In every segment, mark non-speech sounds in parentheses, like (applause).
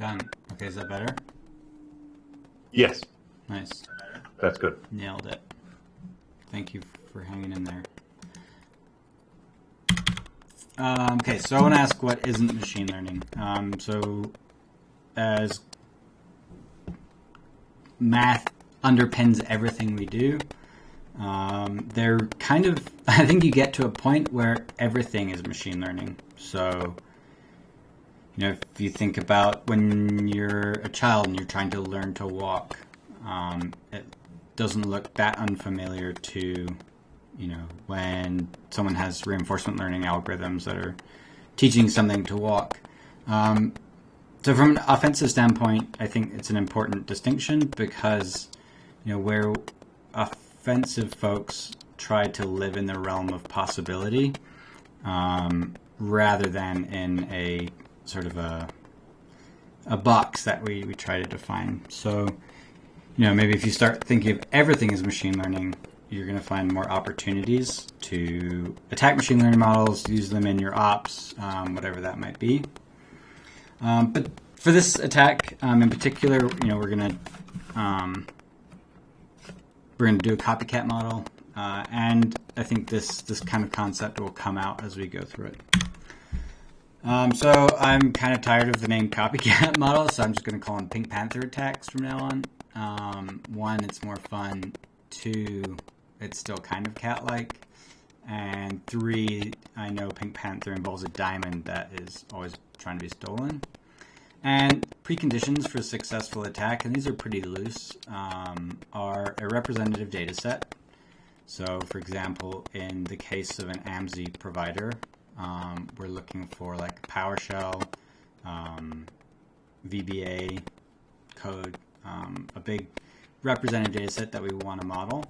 Done. Okay, is that better? Yes, Nice. that's good. Nailed it. Thank you for hanging in there. Um, okay, so I want to ask what isn't machine learning. Um, so, as math underpins everything we do, um, they're kind of, (laughs) I think you get to a point where everything is machine learning. So, you know, if you think about when you're a child and you're trying to learn to walk, um, it doesn't look that unfamiliar to, you know, when someone has reinforcement learning algorithms that are teaching something to walk. Um, so from an offensive standpoint, I think it's an important distinction because, you know, where offensive folks try to live in the realm of possibility um, rather than in a sort of a a box that we, we try to define. So, you know, maybe if you start thinking of everything as machine learning, you're going to find more opportunities to attack machine learning models, use them in your ops, um, whatever that might be. Um, but for this attack um, in particular, you know, we're going to um, we're going to do a copycat model, uh, and I think this this kind of concept will come out as we go through it. Um, so I'm kind of tired of the name copycat (laughs) model, so I'm just going to call them Pink Panther attacks from now on. Um, one, it's more fun. Two, it's still kind of cat-like. And three, I know Pink Panther involves a diamond that is always trying to be stolen. And preconditions for a successful attack, and these are pretty loose, um, are a representative data set. So, for example, in the case of an AMSI provider, um, we're looking for like PowerShell, um, VBA code, um, a big representative data set that we want to model.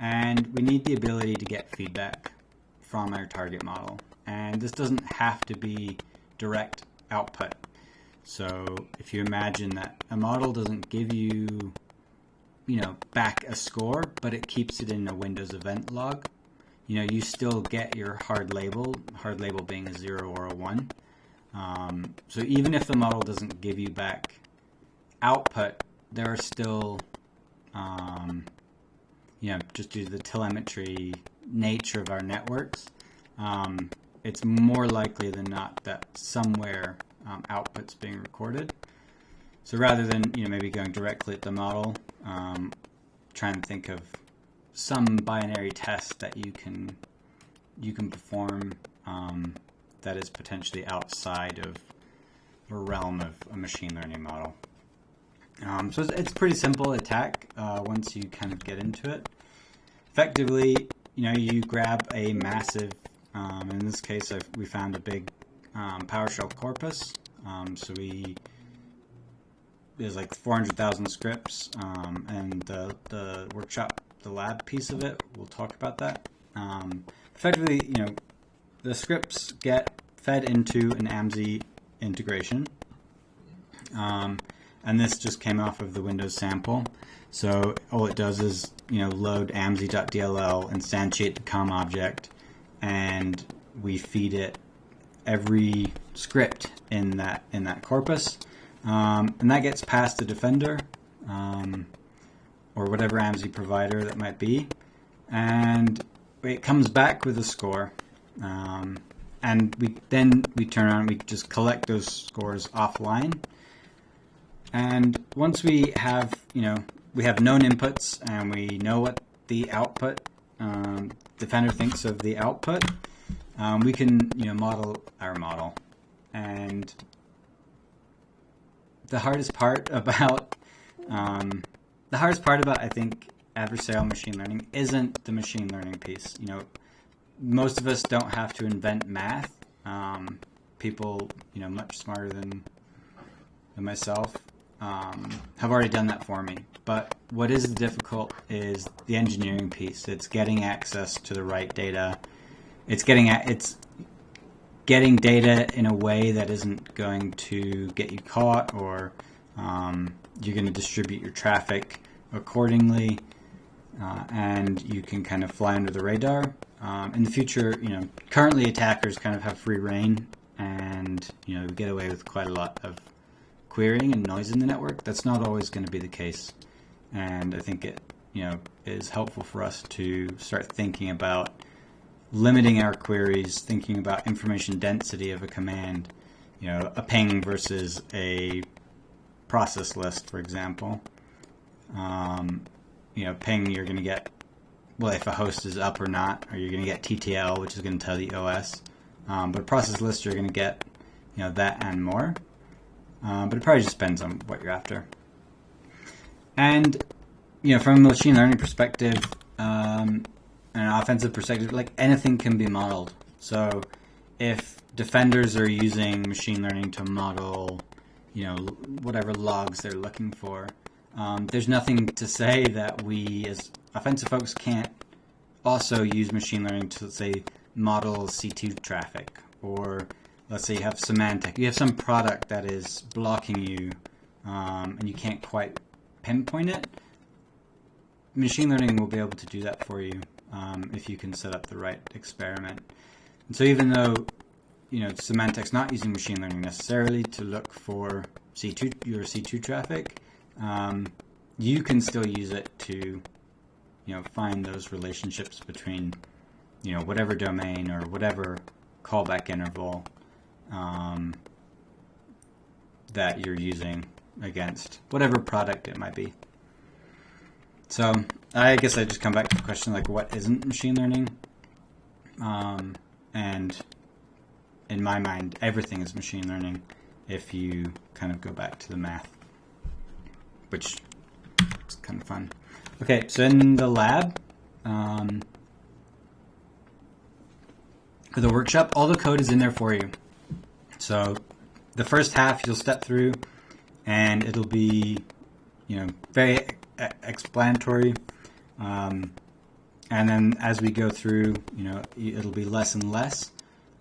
And we need the ability to get feedback from our target model. And this doesn't have to be direct output. So if you imagine that a model doesn't give you, you know, back a score, but it keeps it in a Windows event log, you know, you still get your hard label, hard label being a zero or a one. Um, so even if the model doesn't give you back output, there are still, um, you know, just due to the telemetry nature of our networks, um, it's more likely than not that somewhere um, output's being recorded. So rather than you know maybe going directly at the model, um, try and think of some binary test that you can you can perform um, that is potentially outside of the realm of a machine learning model. Um, so it's, it's pretty simple attack uh, once you kind of get into it. Effectively, you know, you grab a massive, um, in this case, I've, we found a big um, PowerShell corpus. Um, so we there's like 400,000 scripts, um, and the the workshop, the lab piece of it, we'll talk about that. Um, effectively, you know, the scripts get fed into an AMSI integration. Um, and this just came off of the Windows sample. So all it does is, you know, load amsi.dll, instantiate the COM object, and we feed it every script in that in that corpus, um, and that gets past the Defender um, or whatever AMSI provider that might be, and it comes back with a score. Um, and we then we turn around we just collect those scores offline and once we have, you know, we have known inputs and we know what the output um, Defender thinks of the output, um, we can, you know, model our model. And the hardest part (laughs) about um, the hardest part about I think adversarial machine learning isn't the machine learning piece. You know, most of us don't have to invent math. Um, people, you know, much smarter than than myself um, have already done that for me. But what is difficult is the engineering piece. It's getting access to the right data. It's getting at, it's getting data in a way that isn't going to get you caught, or um, you're going to distribute your traffic accordingly, uh, and you can kind of fly under the radar. Um, in the future, you know, currently attackers kind of have free reign, and you know, get away with quite a lot of querying and noise in the network. That's not always going to be the case, and I think it you know is helpful for us to start thinking about limiting our queries, thinking about information density of a command, you know, a ping versus a process list, for example. Um, you know, ping, you're going to get, well, if a host is up or not, or you're going to get TTL, which is going to tell the OS. Um, but process list, you're going to get, you know, that and more. Um, but it probably just depends on what you're after. And, you know, from a machine learning perspective, um, an offensive perspective, like anything can be modeled. So if defenders are using machine learning to model, you know, whatever logs they're looking for, um, there's nothing to say that we as offensive folks can't also use machine learning to say model C2 traffic or let's say you have semantic, you have some product that is blocking you um, and you can't quite pinpoint it. Machine learning will be able to do that for you um, if you can set up the right experiment. And so even though you know Symantec's not using machine learning necessarily to look for C2 your C2 traffic, um, you can still use it to you know find those relationships between you know whatever domain or whatever callback interval um, that you're using against whatever product it might be. So I guess I just come back to the question like, what isn't machine learning? Um, and in my mind, everything is machine learning if you kind of go back to the math, which is kind of fun. Okay, so in the lab, um, for the workshop, all the code is in there for you. So the first half you'll step through and it'll be, you know, very explanatory. Um, and then as we go through, you know, it'll be less and less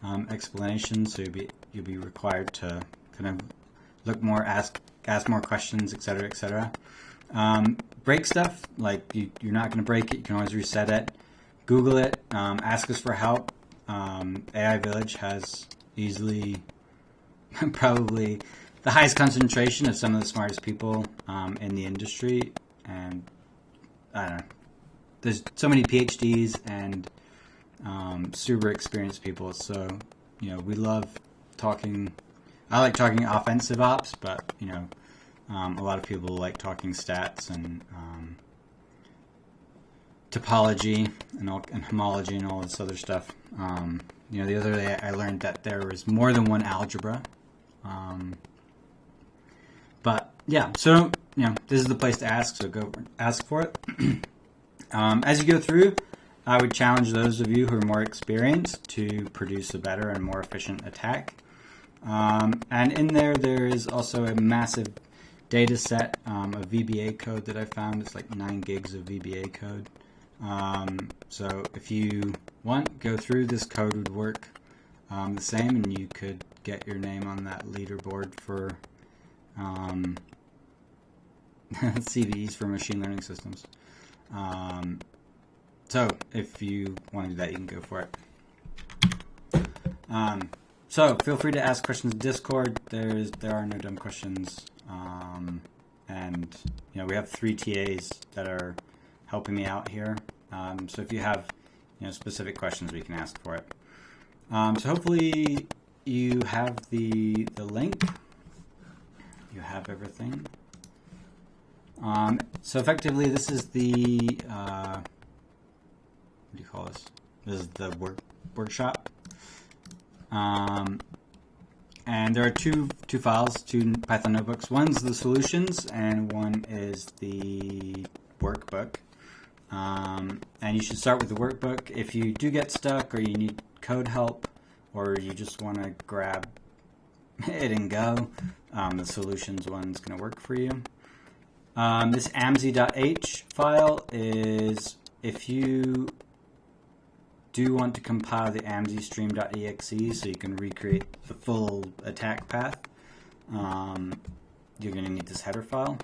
um, explanation. So you'll be you'll be required to kind of look more, ask ask more questions, etc., etc. Um, break stuff like you, are not going to break it. You can always reset it. Google it. Um, ask us for help. Um, AI Village has easily, (laughs) probably the highest concentration of some of the smartest people um, in the industry and I don't know. There's so many PhDs and um, super experienced people. So you know, we love talking. I like talking offensive ops, but you know, um, a lot of people like talking stats and um, topology and, all, and homology and all this other stuff. Um, you know, the other day I learned that there was more than one algebra. Um, but yeah, so you know, this is the place to ask, so go ask for it. (clears throat) um, as you go through, I would challenge those of you who are more experienced to produce a better and more efficient attack. Um, and in there, there is also a massive data set um, of VBA code that I found. It's like 9 gigs of VBA code. Um, so if you want, go through this code would work um, the same and you could get your name on that leaderboard for um, (laughs) CVEs for machine learning systems. So if you want to do that, you can go for it. Um, so feel free to ask questions in Discord. There's there are no dumb questions, um, and you know we have three TAs that are helping me out here. Um, so if you have you know specific questions, we can ask for it. Um, so hopefully you have the the link. You have everything. Um, so effectively, this is the uh, what do you call this? This is the work workshop. Um, and there are two two files, two Python notebooks. One's the solutions, and one is the workbook. Um, and you should start with the workbook. If you do get stuck, or you need code help, or you just want to grab (laughs) it and go, um, the solutions one's going to work for you. Um, this amz.h file is if you do want to compile the amzstream.exe so you can recreate the full attack path, um, you're going to need this header file.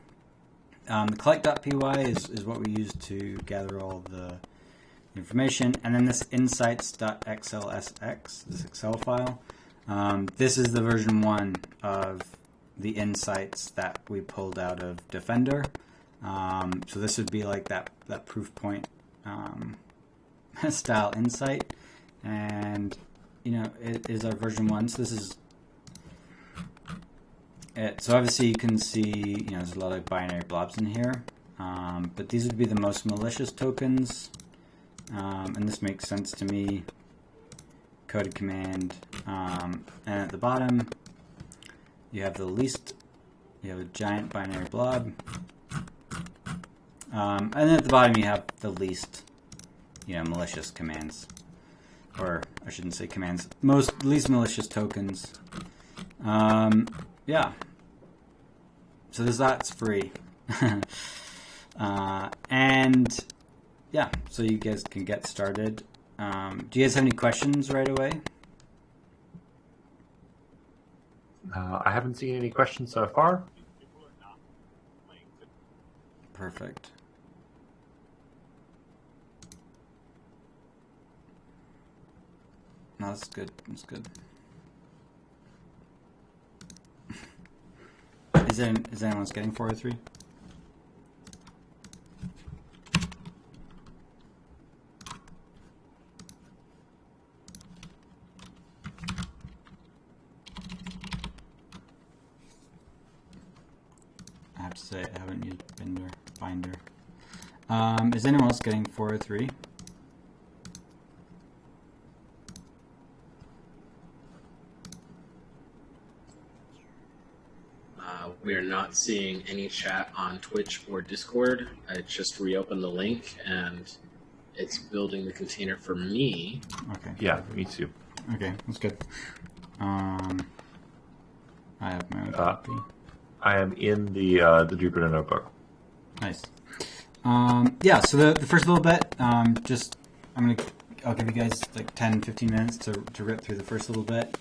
Um, the collect.py is, is what we use to gather all the information. And then this insights.xlsx, this Excel file, um, this is the version one of the insights that we pulled out of Defender. Um, so this would be like that, that proof point um, (laughs) style insight. And, you know, it is our version one. So this is it. So obviously you can see, you know, there's a lot of binary blobs in here. Um, but these would be the most malicious tokens. Um, and this makes sense to me. Coded command. Um, and at the bottom, you have the least, you have a giant binary blob. Um, and then at the bottom you have the least, you know, malicious commands. Or I shouldn't say commands, most least malicious tokens. Um, yeah. So there's that's free. (laughs) uh, and yeah, so you guys can get started. Um, do you guys have any questions right away? Uh, I haven't seen any questions so far. Perfect. No, that's good. That's good. (laughs) is, there, is anyone else getting 403? I have to say I haven't used Binder. Binder. Um, is anyone else getting 403? Not seeing any chat on Twitch or Discord. I just reopened the link and it's building the container for me. Okay. Yeah, me too. Okay, that's good. Um, I have my own Uh, copy. I am in the uh, the Jupyter notebook. Nice. Um, yeah, so the, the first little bit, um, just, I'm going to, I'll give you guys like 10, 15 minutes to, to rip through the first little bit.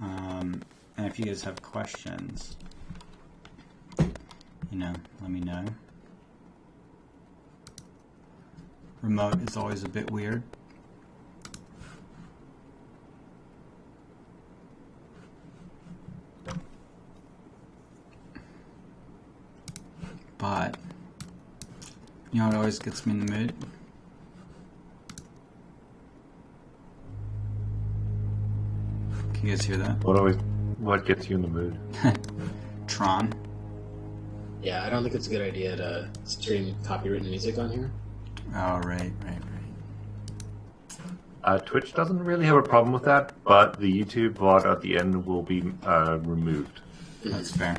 Um, and if you guys have questions, you know, let me know. Remote is always a bit weird. But you know what always gets me in the mood? Can you guys hear that? What always what gets you in the mood? (laughs) Tron. Yeah, I don't think it's a good idea to stream copywritten music on here. Oh, right, right, right. Uh, Twitch doesn't really have a problem with that, but the YouTube VOD at the end will be uh, removed. That's fair.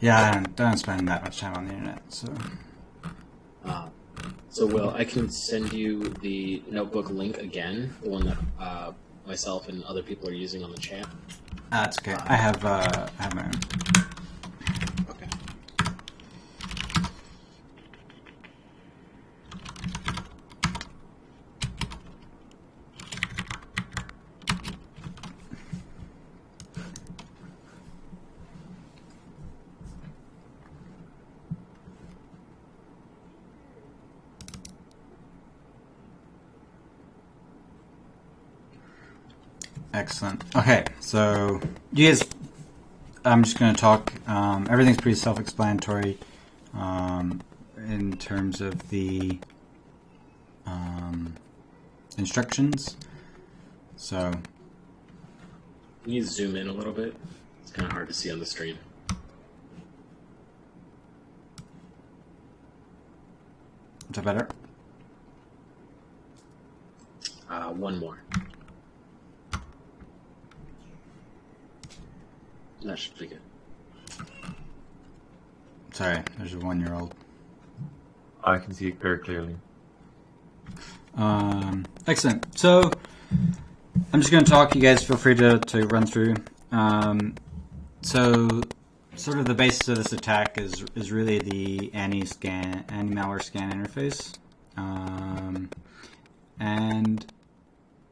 Yeah, I don't, don't spend that much time on the internet, so. Uh, so, Will, I can send you the notebook link again, the one that uh, myself and other people are using on the chat. That's okay. I have, uh, I have my own. Okay. Excellent. Okay, so you guys, I'm just going to talk. Um, everything's pretty self-explanatory um, in terms of the um, instructions. So Can you zoom in a little bit? It's kind of hard to see on the screen. is that better? Uh, one more. That should be good. Sorry, there's a one-year-old. I can see it very clearly. Um, excellent. So I'm just going to talk. You guys feel free to, to run through. Um, so sort of the basis of this attack is is really the anti scan anti malware scan interface, um, and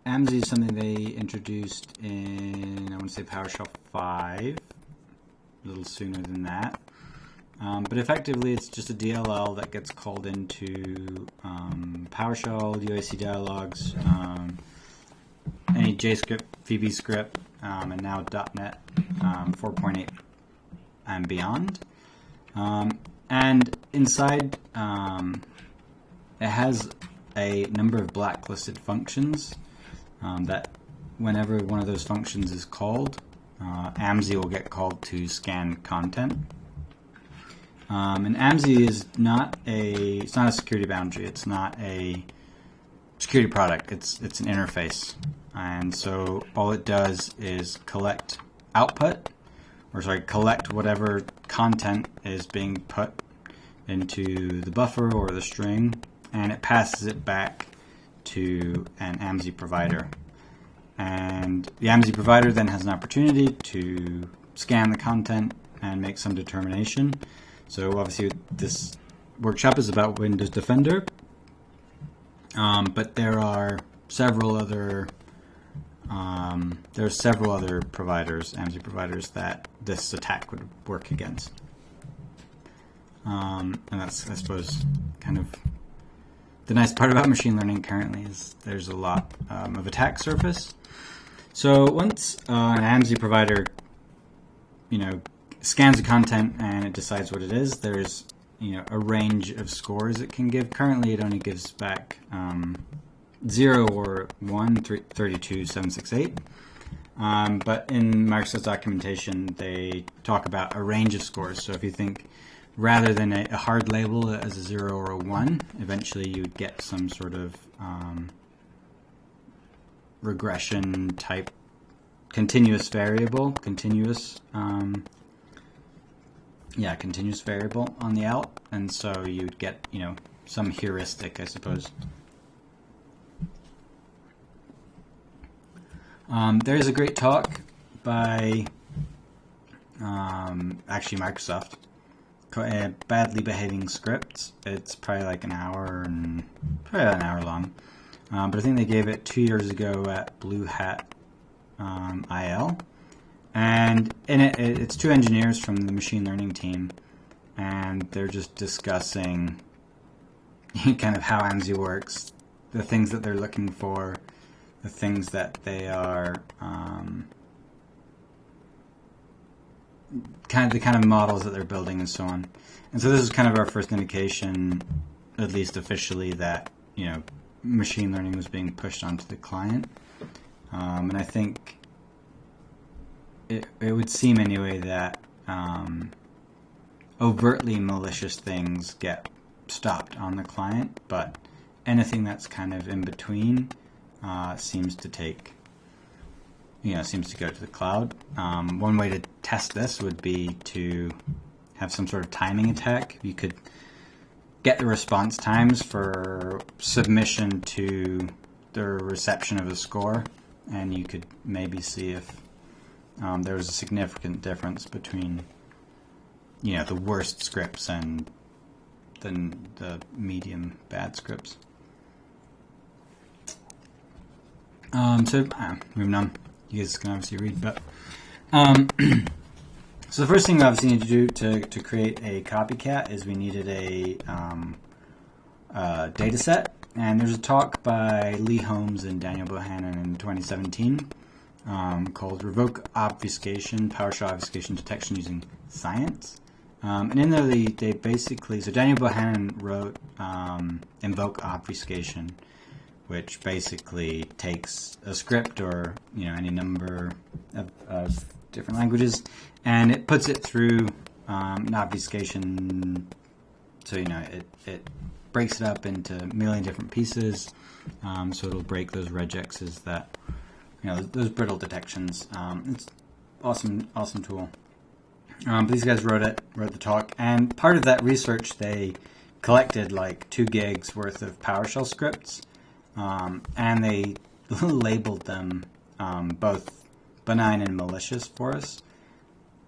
AMSI is something they introduced in I want to say PowerShell five, a little sooner than that. Um, but effectively, it's just a DLL that gets called into um, PowerShell, UAC dialogues, um, any JScript, VB script, um, and now .NET um, 4.8 and beyond. Um, and inside, it has a number of blacklisted functions um, that whenever one of those functions is called, uh, AMSI will get called to scan content. Um, and AMSI is not a it's not a security boundary. It's not a security product. It's it's an interface, and so all it does is collect output, or sorry, collect whatever content is being put into the buffer or the string, and it passes it back to an AMSI provider. And the AMSI provider then has an opportunity to scan the content and make some determination. So obviously this workshop is about Windows Defender, um, but there are several other um, there are several other providers, AMSI providers, that this attack would work against. Um, and that's, I suppose, kind of the nice part about machine learning currently is there's a lot um, of attack surface. So once uh, an AMSI provider, you know, scans the content and it decides what it is. There's you know a range of scores it can give. Currently, it only gives back um, zero or one, three, 32, 768. Um, but in Microsoft's documentation, they talk about a range of scores. So if you think rather than a, a hard label as a zero or a one, eventually you'd get some sort of um, regression type continuous variable, continuous um, yeah, continuous variable on the out, and so you'd get, you know, some heuristic, I suppose. Um, there's a great talk by um, actually Microsoft, uh, badly behaving scripts. It's probably like an hour and probably an hour long, um, but I think they gave it two years ago at Blue Hat um, IL. And in it, it's two engineers from the machine learning team, and they're just discussing (laughs) kind of how AMSI works, the things that they're looking for, the things that they are um, kind of the kind of models that they're building and so on. And so this is kind of our first indication, at least officially, that you know machine learning was being pushed onto the client. Um, and I think it, it would seem anyway that um, overtly malicious things get stopped on the client, but anything that's kind of in between uh, seems to take, you know, seems to go to the cloud. Um, one way to test this would be to have some sort of timing attack. You could get the response times for submission to the reception of a score, and you could maybe see if um, there was a significant difference between you know the worst scripts and then the medium bad scripts. Um, so uh, moving on, you guys can obviously read, but um, (clears throat) so the first thing we obviously need to do to, to create a copycat is we needed a um, data set, and there's a talk by Lee Holmes and Daniel Bohannon in 2017 um, called Revoke Obfuscation, PowerShell Obfuscation Detection Using Science. Um, and in there, they, they basically, so Daniel Bohannon wrote um, Invoke Obfuscation, which basically takes a script or, you know, any number of, of different languages, and it puts it through um, an obfuscation, so, you know, it, it breaks it up into a million different pieces, um, so it'll break those regexes that you know those brittle detections. Um, it's awesome, awesome tool. Um, but these guys wrote it, wrote the talk, and part of that research they collected like two gigs worth of PowerShell scripts, um, and they (laughs) labeled them um, both benign and malicious for us.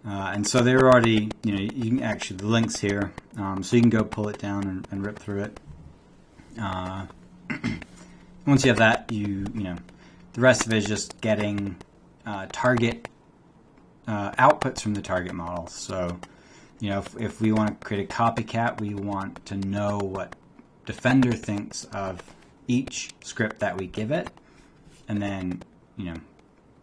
Uh, and so they're already, you know, you can actually the links here, um, so you can go pull it down and, and rip through it. Uh, (clears throat) once you have that, you you know the rest of it is just getting uh, target uh, outputs from the target model. So, you know, if, if we want to create a copycat, we want to know what Defender thinks of each script that we give it, and then, you know,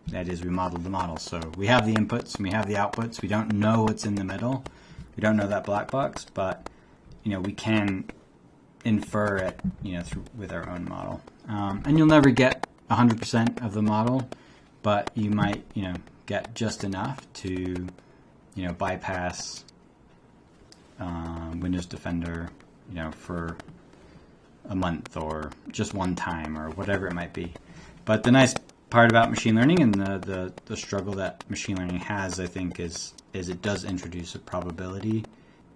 That is, we modeled the model. So we have the inputs and we have the outputs. We don't know what's in the middle. We don't know that black box, but you know we can infer it, you know, through with our own model. Um, and you'll never get 100% of the model, but you might, you know, get just enough to, you know, bypass um, Windows Defender, you know, for a month or just one time or whatever it might be. But the nice part about machine learning and the, the, the struggle that machine learning has, I think, is is it does introduce a probability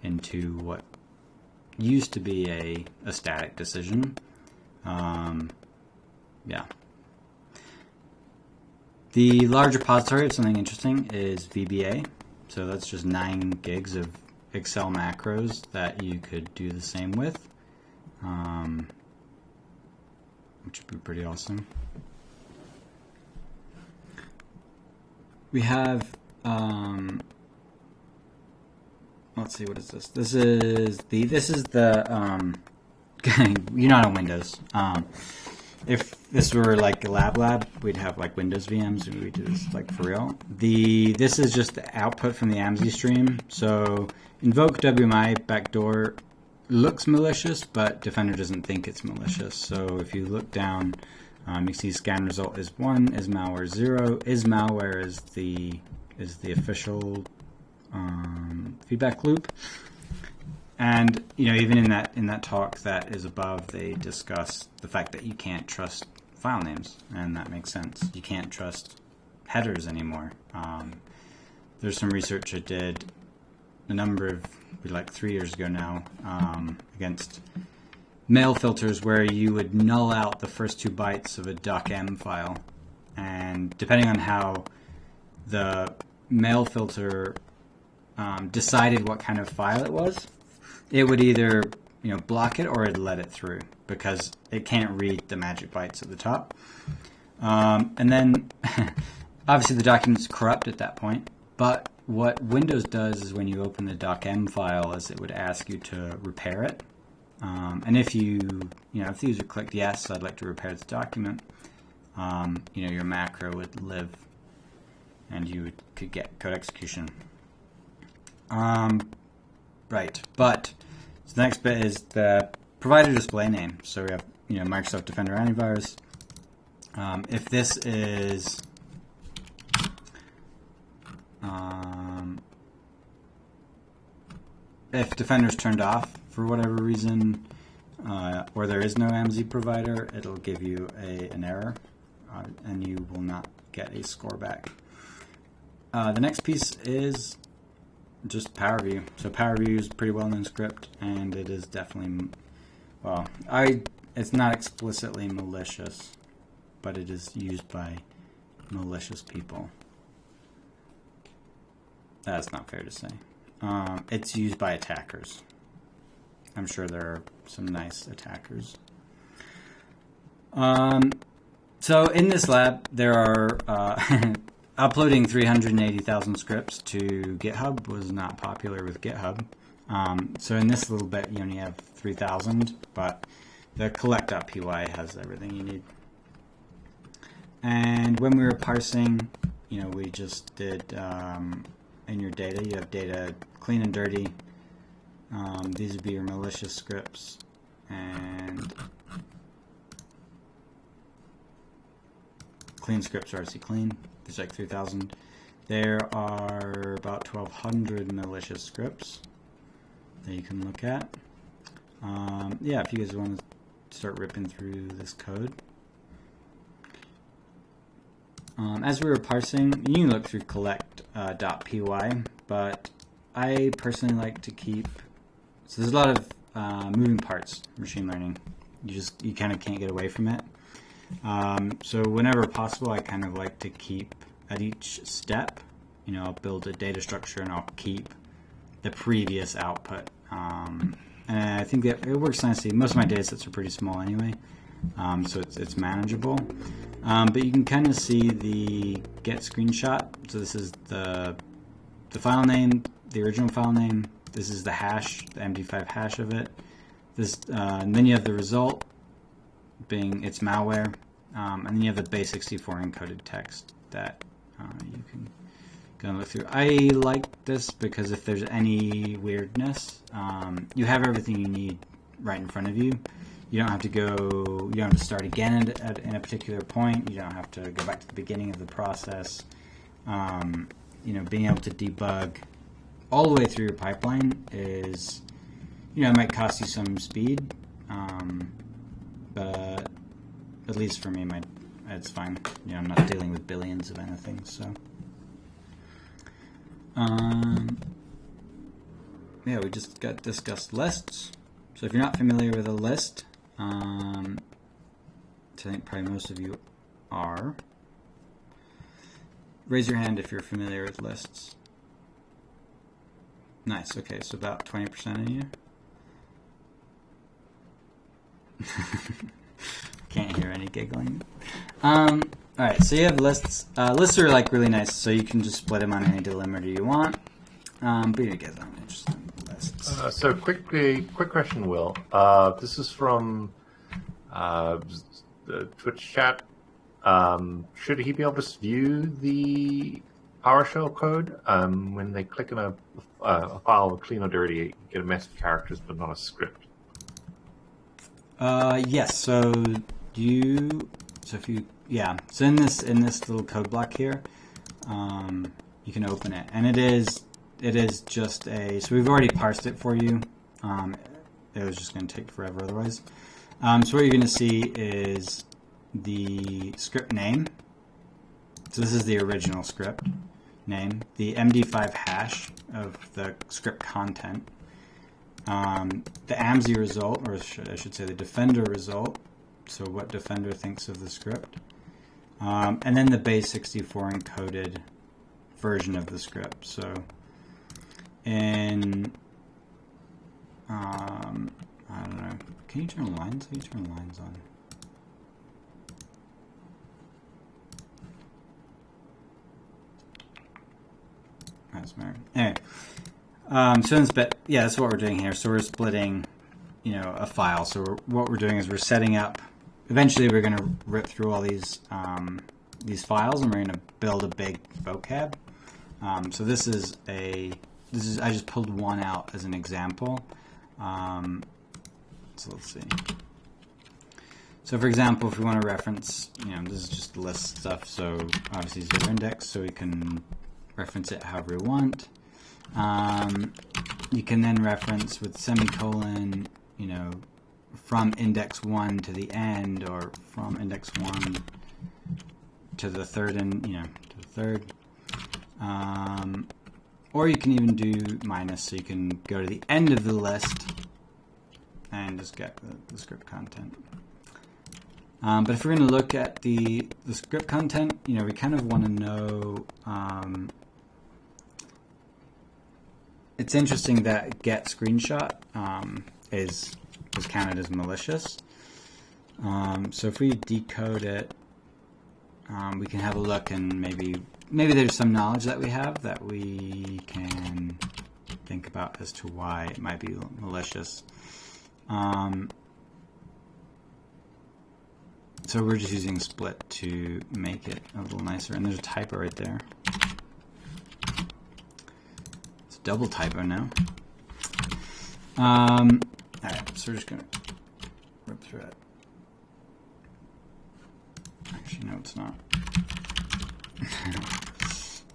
into what used to be a, a static decision. Um, yeah. The large repository of something interesting is VBA. So that's just nine gigs of Excel macros that you could do the same with, um, which would be pretty awesome. We have, um, let's see, what is this? This is the, this is the, um, you're not on Windows. Um, if this were like a lab lab, we'd have like Windows VMs and we'd do this like for real. The this is just the output from the AMSI stream. So invoke WMI backdoor looks malicious, but Defender doesn't think it's malicious. So if you look down, um, you see scan result is one, is malware zero, is malware is the is the official um, feedback loop. And you know, even in that in that talk that is above, they discuss the fact that you can't trust file names, and that makes sense. You can't trust headers anymore. Um, there's some research I did a number of like three years ago now um, against mail filters where you would null out the first two bytes of a docm file, and depending on how the mail filter um, decided what kind of file it was it would either you know block it or it'd let it through because it can't read the magic bytes at the top. Um, and then (laughs) obviously the document's corrupt at that point. But what Windows does is when you open the docm file, is it would ask you to repair it. Um, and if you you know if the user clicked yes, I'd like to repair this document, um, you know your macro would live, and you could get code execution. Um, Right, but so the next bit is the provider display name. So we have you know Microsoft Defender Antivirus. Um, if this is um, if Defender's turned off for whatever reason, uh, or there is no AMSI provider, it'll give you a, an error, uh, and you will not get a score back. Uh, the next piece is just PowerView. So PowerView is a pretty well-known script, and it is definitely, well, I it's not explicitly malicious, but it is used by malicious people. That's not fair to say. Um, it's used by attackers. I'm sure there are some nice attackers. Um, so in this lab, there are uh, (laughs) uploading 380,000 scripts to GitHub was not popular with GitHub. Um, so in this little bit, you only have 3,000, but the collect.py has everything you need. And when we were parsing, you know, we just did um, in your data, you have data clean and dirty. Um, these would be your malicious scripts. And clean scripts are RC clean there's like 3,000. There are about 1,200 malicious scripts that you can look at. Um, yeah, if you guys want to start ripping through this code. Um, as we were parsing, you can look through collect.py, uh, but I personally like to keep, so there's a lot of uh, moving parts, machine learning. You just, you kind of can't get away from it. Um, so whenever possible, I kind of like to keep at each step, you know, I'll build a data structure and I'll keep the previous output. Um, and I think that it works nicely. Most of my data sets are pretty small anyway, um, so it's, it's manageable. Um, but you can kind of see the get screenshot. So this is the, the file name, the original file name. This is the hash, the MD5 hash of it. This, uh, and then you have the result being it's malware, um, and then you have the base64 encoded text that uh, you can go and look through. I like this because if there's any weirdness, um, you have everything you need right in front of you. You don't have to go. You don't have to start again at, at, in a particular point. You don't have to go back to the beginning of the process. Um, you know, being able to debug all the way through your pipeline is, you know, it might cost you some speed, um, but at least for me, my it's fine. You know, I'm not dealing with billions of anything, so. Um, yeah, we just got discussed lists. So if you're not familiar with a list, um, I think probably most of you are, raise your hand if you're familiar with lists. Nice, okay, so about 20% of you. (laughs) Can't hear any giggling. Um, all right, so you have lists. Uh, lists are like really nice, so you can just split them on any delimiter you want. Um, but you guys aren't interested. Uh, so quickly, quick question, Will. Uh, this is from uh, the Twitch chat. Um, should he be able to view the PowerShell code um, when they click on a, a file clean or dirty? Get a mess of characters, but not a script. Uh, yes. So you. So if you yeah. So in this in this little code block here, um, you can open it, and it is it is just a. So we've already parsed it for you. Um, it was just going to take forever otherwise. Um, so what you're going to see is the script name. So this is the original script name, the MD5 hash of the script content, um, the AMSI result, or should, I should say the Defender result, so what Defender thinks of the script, um, and then the base64 encoded version of the script. So in, um, I don't know, can you turn lines? Can you turn lines on? That's weird. Anyway, um, so split, yeah, that's what we're doing here. So we're splitting, you know, a file. So we're, what we're doing is we're setting up. Eventually, we're going to rip through all these um, these files, and we're going to build a big vocab. Um, so this is a this is I just pulled one out as an example. Um, so let's see. So for example, if we want to reference, you know, this is just list stuff. So obviously zero index, so we can reference it however we want. Um, you can then reference with semicolon, you know, from index 1 to the end, or from index 1 to the third, and you know, to the third. Um, or you can even do minus, so you can go to the end of the list and just get the, the script content. Um, but if we're going to look at the, the script content, you know, we kind of want to know um, it's interesting that get screenshot um, is is counted as malicious. Um, so if we decode it, um, we can have a look and maybe maybe there's some knowledge that we have that we can think about as to why it might be malicious. Um, so we're just using split to make it a little nicer, and there's a typo right there It's a double typo now. Um, Alright, so we're just going to rip through it. Actually, no, it's not.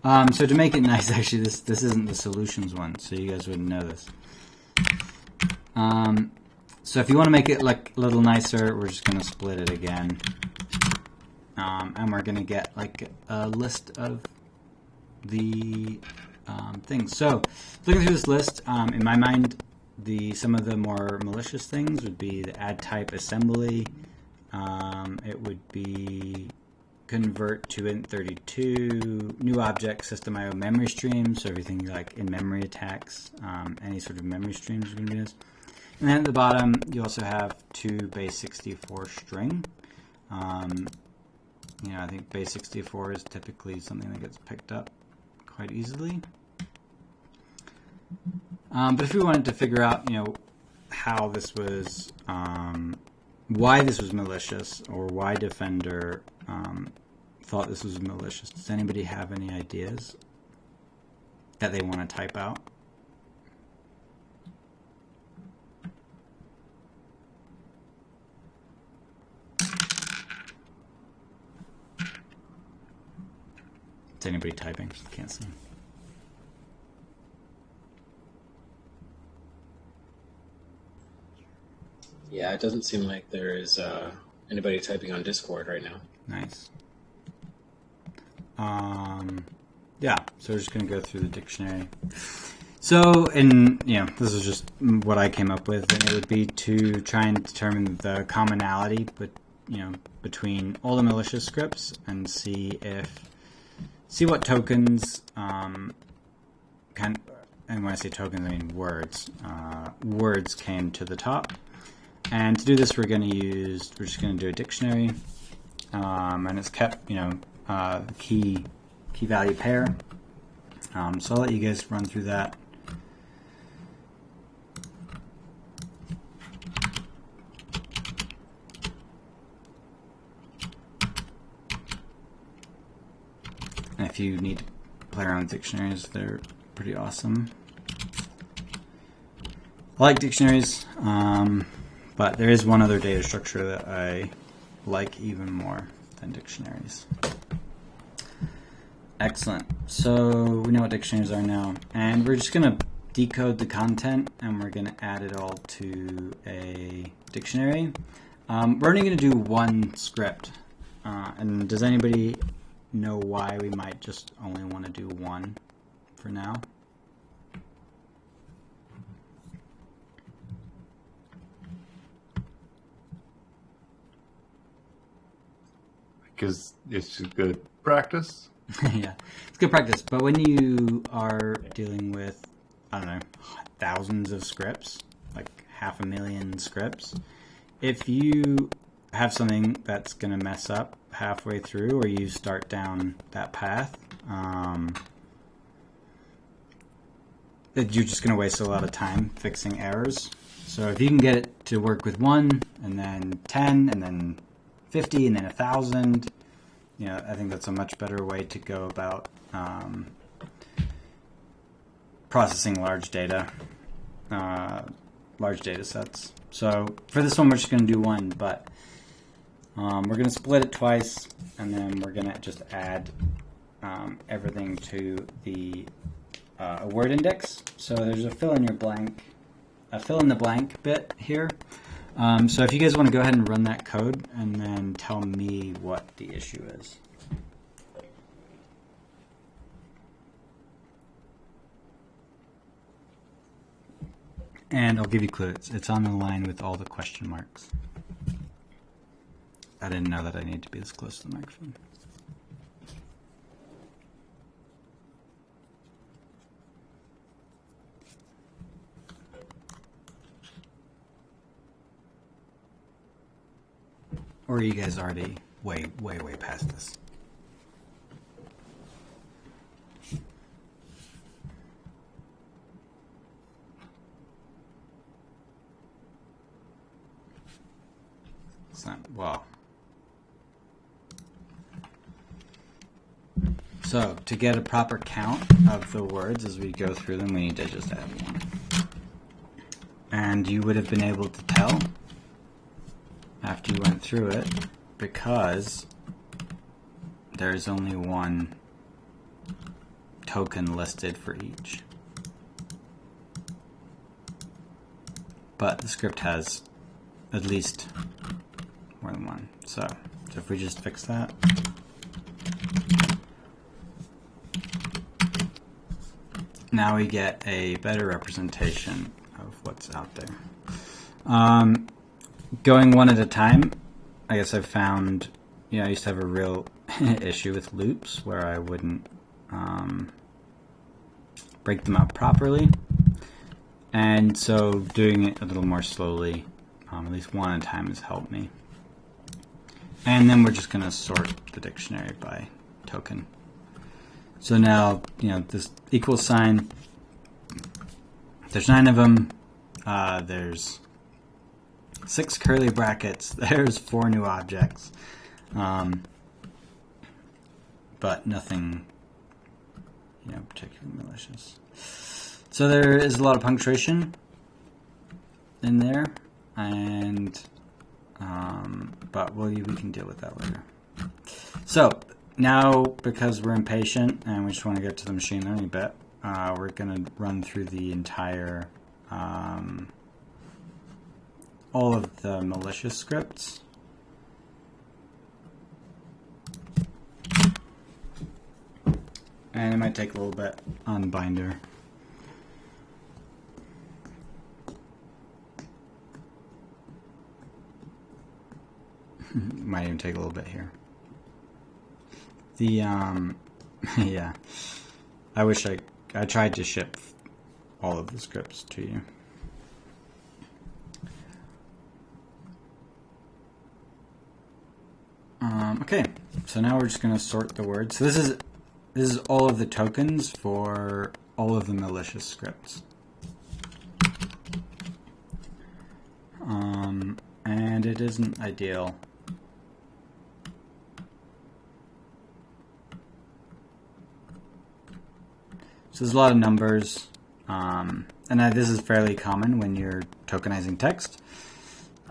Um, so to make it (laughs) nice, actually, this, this isn't the solutions one, so you guys wouldn't know this. Um, so if you want to make it like a little nicer, we're just going to split it again. Um, and we're going to get like a list of the um, things. So, looking through this list, um, in my mind, the some of the more malicious things would be the add type assembly. Um, it would be convert to int32, new object, system IO memory streams, so everything like in memory attacks, um, any sort of memory streams are going to be this. And then at the bottom, you also have two base64 string. Um, you know, I think base64 is typically something that gets picked up quite easily. Um, but if we wanted to figure out, you know, how this was, um, why this was malicious, or why Defender um, thought this was malicious. Does anybody have any ideas that they want to type out? Is anybody typing? Can't see. Yeah, it doesn't seem like there is uh, anybody typing on Discord right now. Nice. Um, yeah, so we're just going to go through the dictionary. So, and know, this is just what I came up with, and it would be to try and determine the commonality, but you know, between all the malicious scripts and see if see what tokens um, kind. And when I say tokens, I mean words. Uh, words came to the top, and to do this, we're going to use. We're just going to do a dictionary, um, and it's kept, you know, uh, key key value pair. Um, so I'll let you guys run through that. And if you need to play around with dictionaries, they're pretty awesome. I like dictionaries, um, but there is one other data structure that I like even more than dictionaries. Excellent. So we know what dictionaries are now, and we're just going to decode the content and we're going to add it all to a dictionary. Um, we're only going to do one script. Uh, and does anybody know why we might just only want to do one for now? Because it's good practice. (laughs) yeah, it's good practice. But when you are dealing with, I don't know, thousands of scripts, like half a million scripts, if you have something that's going to mess up halfway through or you start down that path, um, you're just going to waste a lot of time fixing errors. So if you can get it to work with one, and then 10, and then 50, and then 1,000, you know, I think that's a much better way to go about um, processing large data, uh, large data sets. So for this one, we're just going to do one, but um, we're going to split it twice, and then we're going to just add um, everything to the uh, word index. So there's a fill in your blank, a fill in the blank bit here. Um, so if you guys want to go ahead and run that code and then tell me what the issue is. And I'll give you clues. It's on the line with all the question marks. I didn't know that I need to be this close to the microphone. Or are you guys already way, way, way past this? Well. So, to get a proper count of the words as we go through them, we need to just add one. And you would have been able to tell after you went through it because there's only one token listed for each. But the script has at least more than one. So, so if we just fix that. Now we get a better representation of what's out there. Um, going one at a time, I guess I've found, you know, I used to have a real (laughs) issue with loops where I wouldn't um, break them up properly. And so doing it a little more slowly, um, at least one at a time, has helped me. And then we're just going to sort the dictionary by token. So now, you know, this equal sign, there's nine of them. Uh, there's six curly brackets. (laughs) There's four new objects. Um, but nothing, you know, particularly malicious. So there is a lot of punctuation in there, and um, but we'll, we can deal with that later. So now, because we're impatient and we just want to get to the machine learning bit, uh, we're going to run through the entire um, all of the malicious scripts. And it might take a little bit on Binder. (laughs) might even take a little bit here. The um, (laughs) yeah, I wish I I tried to ship all of the scripts to you. Um, okay, so now we're just going to sort the words. So this is this is all of the tokens for all of the malicious scripts. Um, and it isn't ideal. So there's a lot of numbers, um, and I, this is fairly common when you're tokenizing text.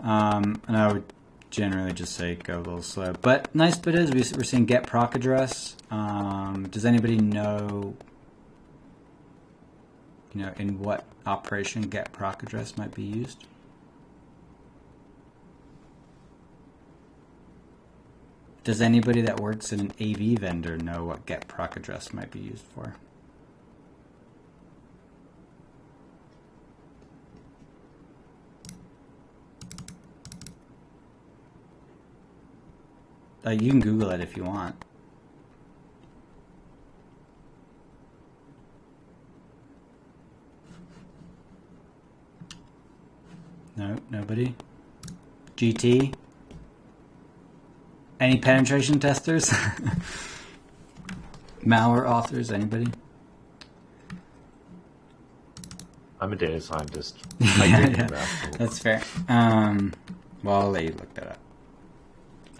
Um, and I would generally just say go a little slow. But nice bit is we, are seeing get proc address. Um, does anybody know, you know, in what operation get proc address might be used? Does anybody that works in an AV vendor know what get proc address might be used for? Uh, you can Google it if you want. No, nobody. GT. Any penetration testers? (laughs) Malware authors, anybody? I'm a data scientist. (laughs) yeah, yeah. That's fair. Um, well, I'll let you look that up.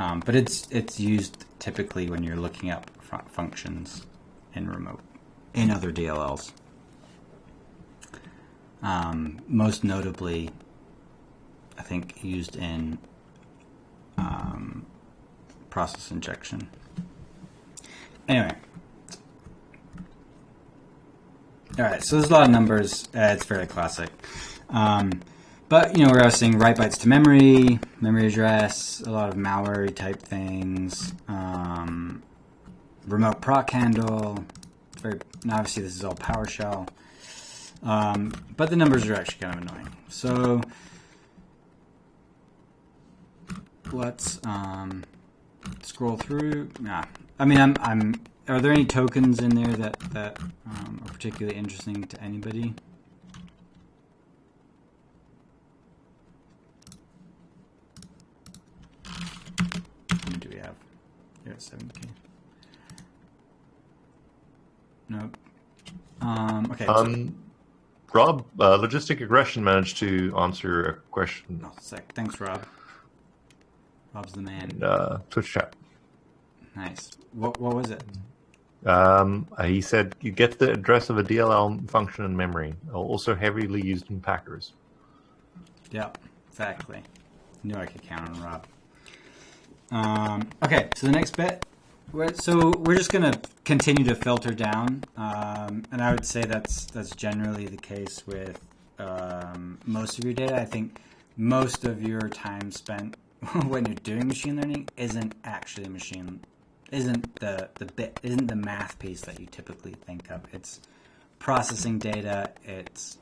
Um, but it's it's used typically when you're looking up functions in remote in other DLLs. Um, most notably, I think used in um, process injection. Anyway. All right, so there's a lot of numbers. Uh, it's fairly classic. Um, but, you know, we're seeing write bytes to memory, memory address, a lot of malware type things, um, remote proc handle. Very, obviously, this is all PowerShell. Um, but the numbers are actually kind of annoying. So let's um, scroll through. Yeah, I mean, I'm, I'm. Are there any tokens in there that that um, are particularly interesting to anybody? You're at 7k. Nope. Um, okay. Um, so. Rob, uh, Logistic Aggression managed to answer a question. Oh, sick. Thanks, Rob. Rob's the man. In, uh, Twitch chat. Nice. What, what was it? Um, he said you get the address of a DLL function in memory, also heavily used in Packers. Yep, exactly. I Knew I could count on Rob. Um, okay, so the next bit. So we're just going to continue to filter down, um, and I would say that's that's generally the case with um, most of your data. I think most of your time spent (laughs) when you're doing machine learning isn't actually machine, isn't the the bit, isn't the math piece that you typically think of. It's processing data. It's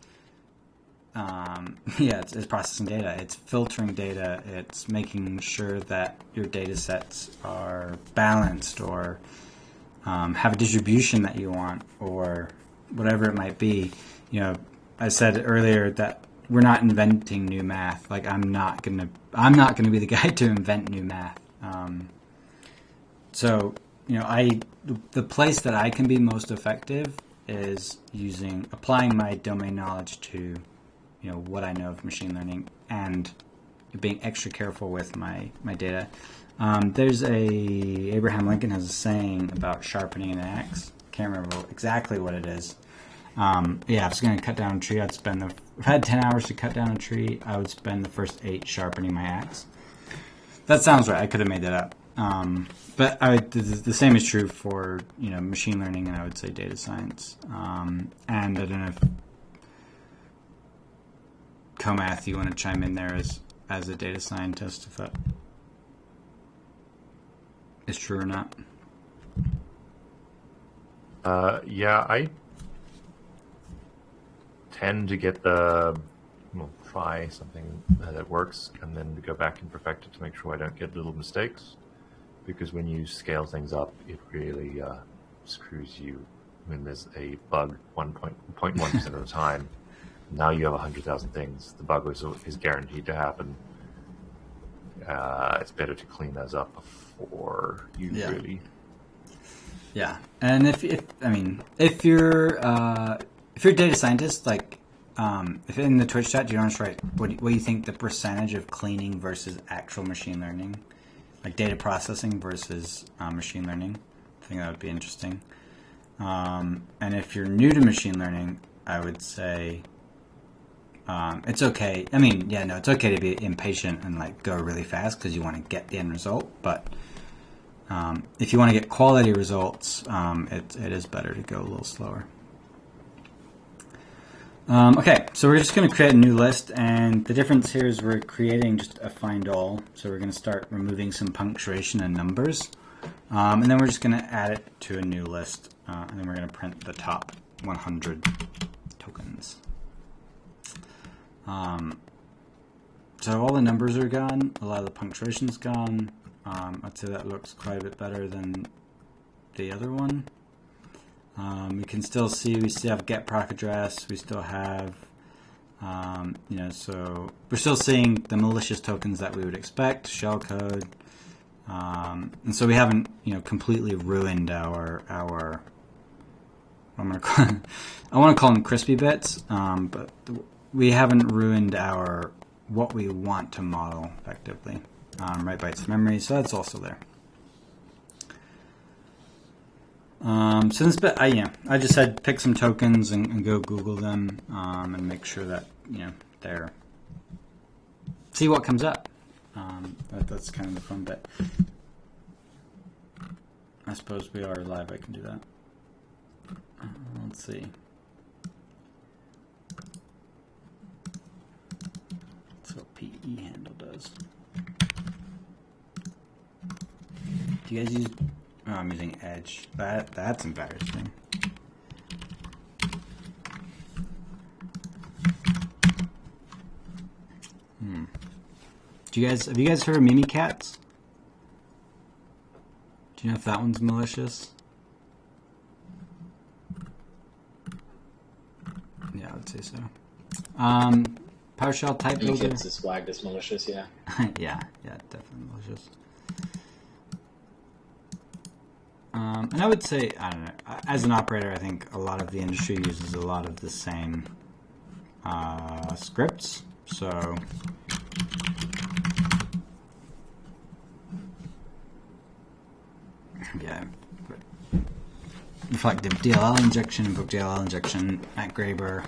um, (laughs) yeah, it's, it's, processing data. It's filtering data. It's making sure that your data sets are balanced or um, have a distribution that you want or whatever it might be. You know, I said earlier that we're not inventing new math. Like I'm not gonna, I'm not gonna be the (laughs) guy to invent new math. Um, so you know, I the place that I can be most effective is using applying my domain knowledge to you know what I know of machine learning and being extra careful with my my data. Um, there's a Abraham Lincoln has a saying about sharpening an axe. Can't remember exactly what it is. Um, yeah, if I was going to cut down a tree, I'd spend the. If I had ten hours to cut down a tree, I would spend the first eight sharpening my axe. That sounds right. I could have made that up. Um, but I the, the same is true for you know machine learning and I would say data science. Um, and I don't know if Comath, you want to chime in there as as a data scientist if that is true or not. Uh, yeah, I tend to get the well, try something that works and then go back and perfect it to make sure I don't get little mistakes. Because when you scale things up, it really uh, screws you when there's a bug 1.1% of the time. Now you have 100,000 things. The bug is, is guaranteed to happen. Uh, it's better to clean those up before you Yeah. really Yeah, and if, if I mean if you're uh, if you're a data scientist, like um, if in the Twitch chat, do you want to write what what do you think the percentage of cleaning versus actual machine learning, like data processing versus uh, machine learning? I think that would be interesting. Um, and if you're new to machine learning, I would say um, it's okay. I mean, yeah, no, it's okay to be impatient and like go really fast because you want to get the end result, but um, if you want to get quality results, um, it, it is better to go a little slower. Um, okay, so we're just going to create a new list, and the difference here is we're creating just a find all. So we're going to start removing some punctuation and numbers, um, and then we're just going to add it to a new list, uh, and then we're going to print the top 100 tokens. Um, so all the numbers are gone, a lot of the punctuation's gone. Um, I'd say that looks quite a bit better than the other one. Um, we can still see we still have get proc address. We still have, um, you know, so we're still seeing the malicious tokens that we would expect, shellcode, um, and so we haven't, you know, completely ruined our our. I'm gonna call, (laughs) I want to call them crispy bits, um, but we haven't ruined our what we want to model effectively um, write bytes memory, so that's also there. Um, so this bit, I yeah, I just said pick some tokens and, and go Google them um, and make sure that you know they're see what comes up. Um, that, that's kind of the fun bit. I suppose we are live. I can do that. Uh, let's see. That's what PE handle does. Do you guys use? Oh, I'm using Edge. That that's embarrassing. Hmm. Do you guys have you guys heard of Mimikatz? Do you know if that one's malicious? Yeah, I would say so. Um, PowerShell type builder. it's flagged as malicious, yeah. (laughs) yeah, yeah, definitely malicious. Um, and I would say, I don't know, as an operator, I think a lot of the industry uses a lot of the same uh, scripts. So, yeah, in reflective DLL injection, book DLL injection at Graber.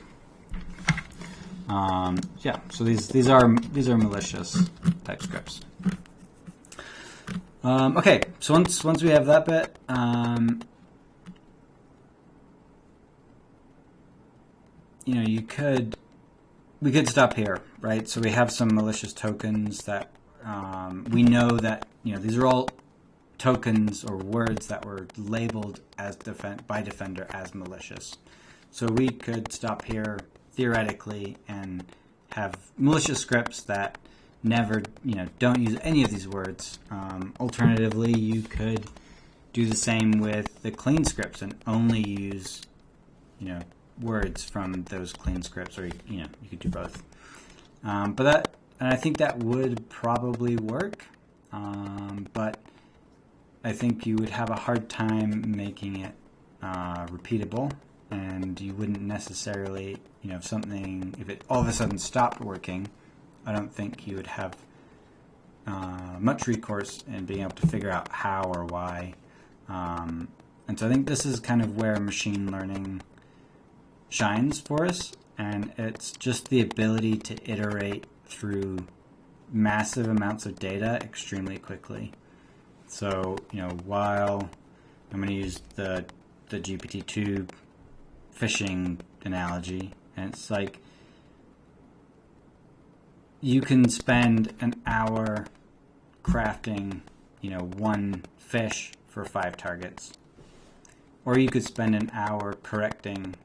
Um, yeah, so these these are these are malicious type scripts. Um, okay, so once once we have that bit, um, you know, you could we could stop here, right? So we have some malicious tokens that um, we know that you know these are all tokens or words that were labeled as defend by Defender as malicious. So we could stop here theoretically and have malicious scripts that never, you know, don't use any of these words. Um, alternatively, you could do the same with the clean scripts and only use, you know, words from those clean scripts, or you know, you could do both. Um, but that, and I think that would probably work. Um, but I think you would have a hard time making it uh, repeatable, and you wouldn't necessarily, you know, if something, if it all of a sudden stopped working, I don't think you would have uh, much recourse in being able to figure out how or why. Um, and so I think this is kind of where machine learning shines for us. And it's just the ability to iterate through massive amounts of data extremely quickly. So, you know, while I'm going to use the, the GPT-2 fishing analogy, and it's like you can spend an hour crafting, you know, one phish for five targets. Or you could spend an hour correcting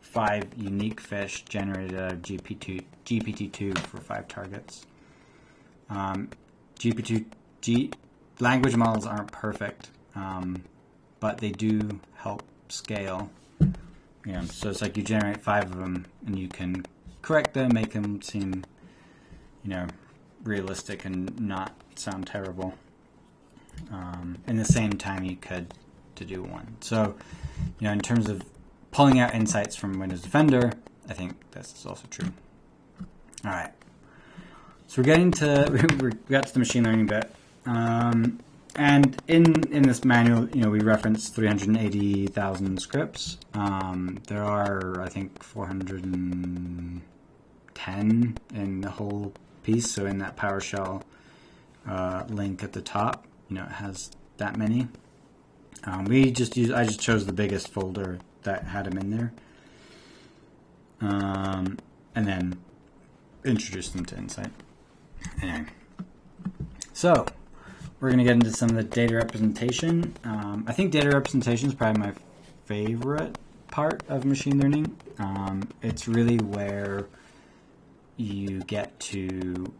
five unique phish generated out of GPT, GPT-2 for five targets. Um, GPT, G, language models aren't perfect, um, but they do help scale. Know, so it's like you generate five of them and you can correct them, make them seem, you know, realistic and not sound terrible. Um, in the same time you could to do one. So, you know, in terms of pulling out insights from Windows Defender, I think that's also true. All right. So we're getting to (laughs) we got to the machine learning bit, um, and in in this manual, you know, we reference 380,000 scripts. Um, there are, I think, 410 in the whole piece. So in that PowerShell uh, link at the top, you know, it has that many. Um, we just use. I just chose the biggest folder that had them in there, um, and then introduced them to Insight. Anyway, so we're going to get into some of the data representation. Um, I think data representation is probably my favorite part of machine learning. Um, it's really where you get to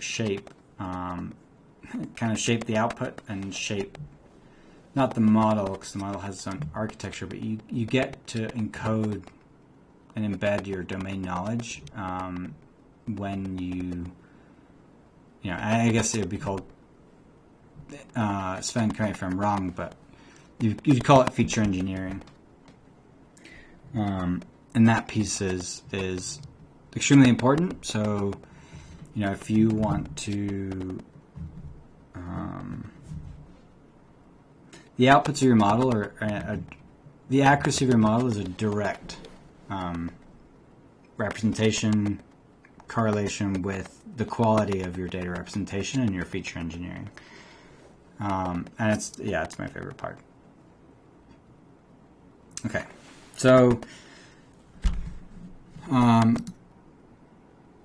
shape, um, (laughs) kind of shape the output and shape not the model because the model has its own architecture, but you, you get to encode and embed your domain knowledge um, when you, you know, I guess it would be called, uh, Sven, correct me if I'm wrong, but you, you'd call it feature engineering. Um, and that piece is, is extremely important. So, you know, if you want to, um, the outputs of your model are, are, the accuracy of your model is a direct um, representation correlation with the quality of your data representation and your feature engineering. Um, and it's yeah, it's my favorite part. Okay, so um,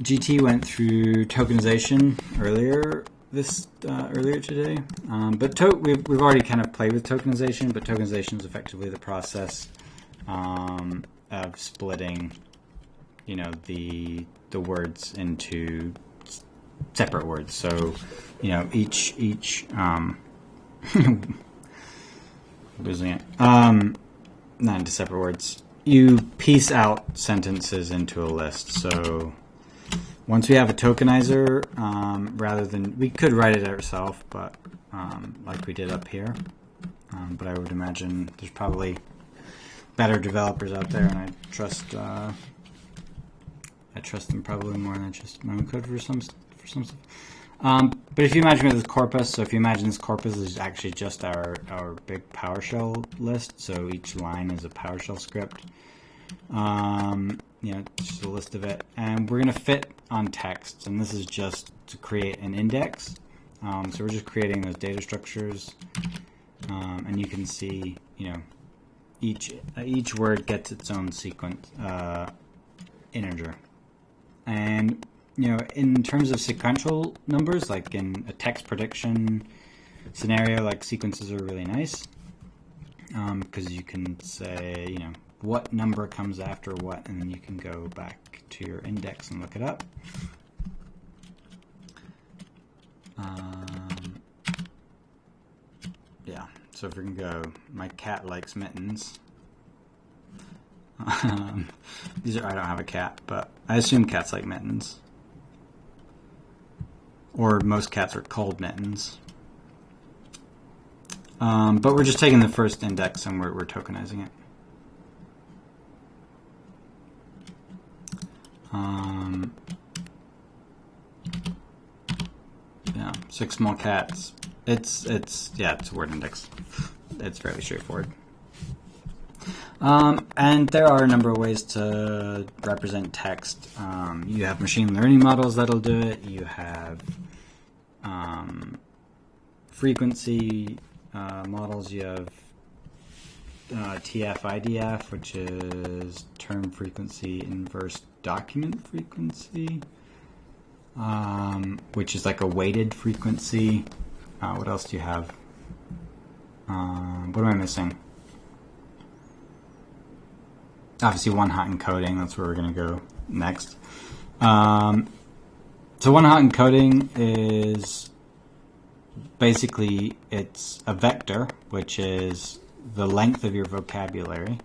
GT went through tokenization earlier this uh, earlier today. Um, but we've, we've already kind of played with tokenization, but tokenization is effectively the process um, of splitting, you know, the the words into separate words. So, you know, each each um, (laughs) losing it. Um, not into separate words. You piece out sentences into a list. So once we have a tokenizer, um, rather than, we could write it ourselves, but um, like we did up here. Um, but I would imagine there's probably better developers out there, and I trust uh, I trust them probably more than just my own code for some for some stuff. Um, but if you imagine this corpus, so if you imagine this corpus is actually just our our big PowerShell list, so each line is a PowerShell script. Um, you know, just a list of it, and we're going to fit on text, and this is just to create an index. Um, so we're just creating those data structures, um, and you can see, you know, each each word gets its own sequence uh, integer, and you know, in terms of sequential numbers, like in a text prediction scenario, like sequences are really nice because um, you can say, you know, what number comes after what, and then you can go back to your index and look it up. Um, yeah, so if we can go, my cat likes mittens. (laughs) Um, these are, I don't have a cat, but I assume cats like mittens. Or most cats are called mittens. Um, but we're just taking the first index and we're, we're tokenizing it. Um, six small cats. It's it's yeah, it's a word index. It's fairly straightforward. Um, and there are a number of ways to represent text. Um, you have machine learning models that'll do it. You have um, frequency uh, models. You have uh, TF-IDF, which is term frequency inverse document frequency, um, which is like a weighted frequency. Uh, what else do you have? Um, what am I missing? Obviously, one hot encoding. That's where we're going to go next. Um, so one hot encoding is basically it's a vector, which is the length of your vocabulary,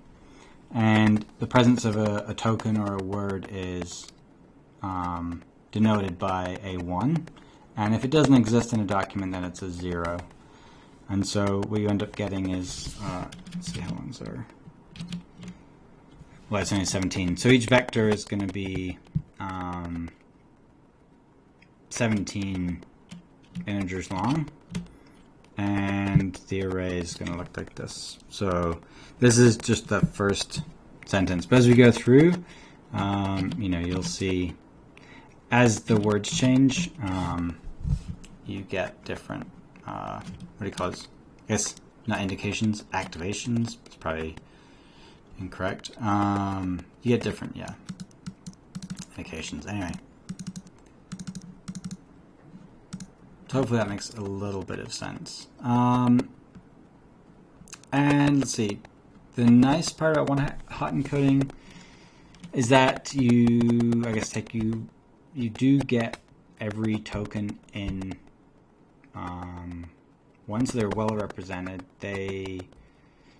and the presence of a, a token or a word is um, denoted by a 1. And if it doesn't exist in a document, then it's a 0. And so what you end up getting is, uh, let's see how long's our, well, it's only 17. So each vector is going to be um, 17 integers long and the array is going to look like this. So this is just the first sentence. But as we go through, um, you know, you'll see as the words change, um, you get different, uh, what do you call it? I guess not indications, activations. It's probably incorrect. Um, you get different, yeah, indications. Anyway. So hopefully that makes a little bit of sense. Um, and let's see. The nice part about one hot encoding is that you, I guess, take you, you do get every token in um, once they're well represented. They,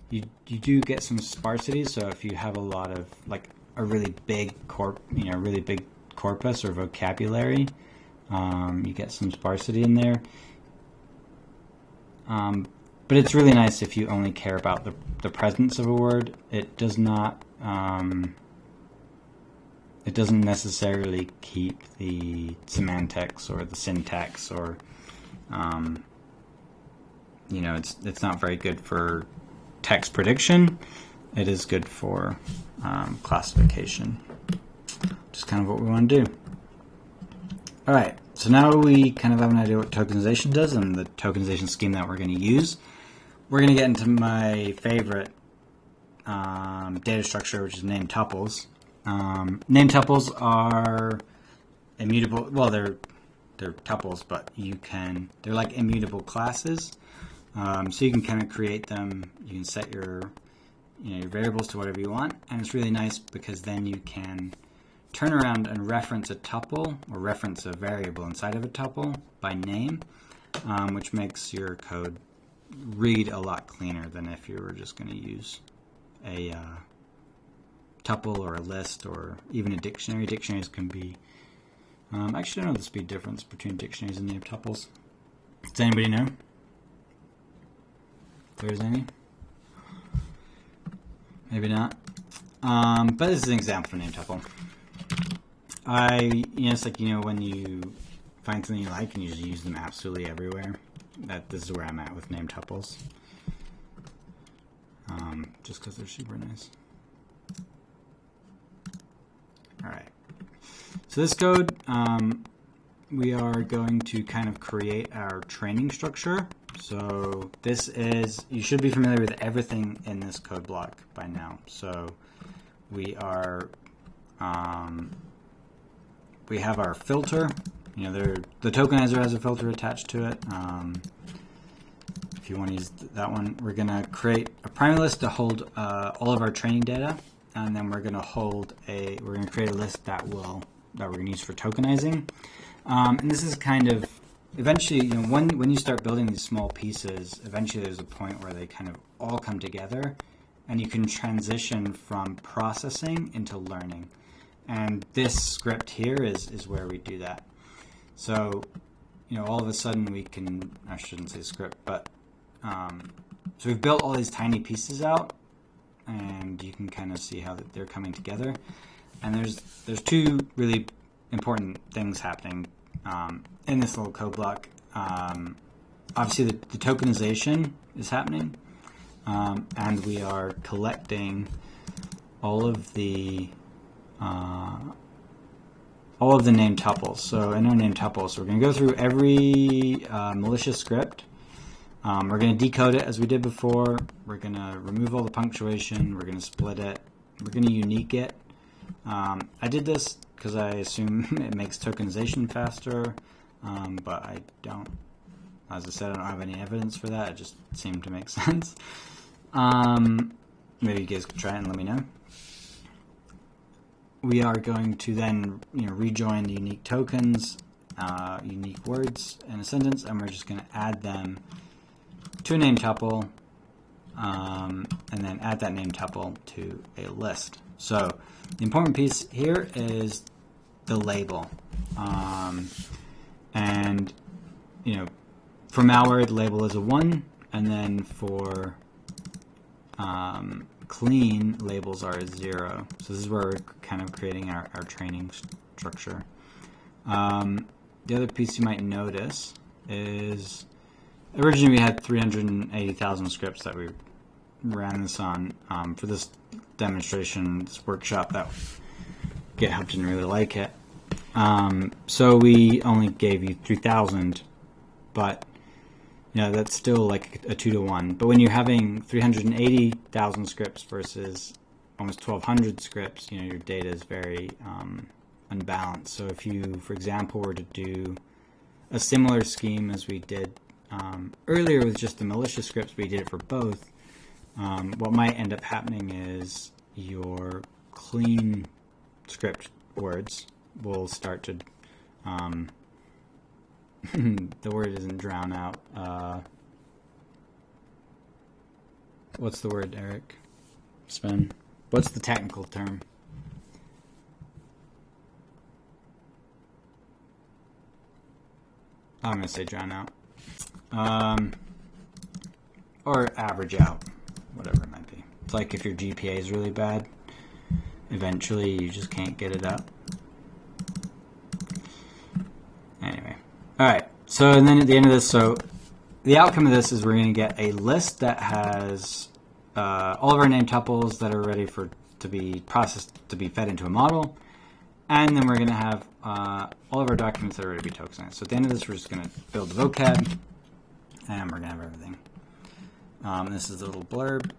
you, you do get some sparsity. So if you have a lot of like a really big corp, you know, really big corpus or vocabulary, um, you get some sparsity in there. Um, but it's really nice if you only care about the, the presence of a word. It does not, um, it doesn't necessarily keep the semantics or the syntax or, um, you know, it's, it's not very good for text prediction. It is good for um, classification. Just kind of what we want to do. All right, so now we kind of have an idea what tokenization does and the tokenization scheme that we're going to use. We're going to get into my favorite um, data structure, which is named tuples. Um, named tuples are immutable. Well, they're they're tuples, but you can they're like immutable classes. Um, so you can kind of create them. You can set your you know your variables to whatever you want, and it's really nice because then you can turn around and reference a tuple or reference a variable inside of a tuple by name, um, which makes your code read a lot cleaner than if you were just going to use a uh, tuple or a list or even a dictionary. Dictionaries can be, um, actually I don't know the speed difference between dictionaries and named tuples. Does anybody know? There's any? Maybe not. Um, but this is an example for named tuple. I, you know, it's like, you know, when you find something you like and you just use them absolutely everywhere. That This is where I'm at with name tuples. Um, just because they're super nice. Alright. So this code, um, we are going to kind of create our training structure. So this is, you should be familiar with everything in this code block by now. So we are um, we have our filter. You know, there, the tokenizer has a filter attached to it. Um, if you want to use that one, we're going to create a primary list to hold uh, all of our training data, and then we're going to hold a, we're going to create a list that will, that we're going to use for tokenizing. Um, and this is kind of, eventually, you know, when, when you start building these small pieces, eventually there's a point where they kind of all come together, and you can transition from processing into learning. And this script here is, is where we do that. So, you know, all of a sudden we can, I shouldn't say script, but, um, so we've built all these tiny pieces out and you can kind of see how they're coming together. And there's, there's two really important things happening um, in this little code block. um, obviously the, the, tokenization is happening, um, and we are collecting all of the uh, all of the name tuples. So in our name tuples, we're going to go through every uh, malicious script. Um, we're going to decode it as we did before. We're going to remove all the punctuation. We're going to split it. We're going to unique it. Um, I did this because I assume (laughs) it makes tokenization faster, um, but I don't. As I said, I don't have any evidence for that. It just seemed to make (laughs) sense. Um, maybe you guys could try it and let me know we are going to then you know rejoin the unique tokens, uh, unique words in a sentence, and we're just going to add them to a name tuple, um, and then add that name tuple to a list. So the important piece here is the label, um, and you know for malware the label is a one, and then for um, clean labels are zero. So this is where we're kind of creating our, our training structure. Um, the other piece you might notice is originally we had 380,000 scripts that we ran this on um, for this demonstration, this workshop that GitHub didn't really like it. Um, so we only gave you 3,000, but yeah, that's still like a two to one. But when you're having 380,000 scripts versus almost 1,200 scripts, you know, your data is very um, unbalanced. So if you, for example, were to do a similar scheme as we did um, earlier with just the malicious scripts, we did it for both. Um, what might end up happening is your clean script words will start to um, (laughs) the word isn't drown out. Uh, what's the word, Eric? Sven? What's the technical term? I'm to say drown out. Um, or average out, whatever it might be. It's like if your GPA is really bad, eventually you just can't get it up. All right. So, and then at the end of this, so the outcome of this is we're going to get a list that has uh, all of our name tuples that are ready for to be processed to be fed into a model, and then we're going to have uh, all of our documents that are ready to be tokenized. So at the end of this, we're just going to build the vocab, and we're to have everything. Um, this is a little blurb.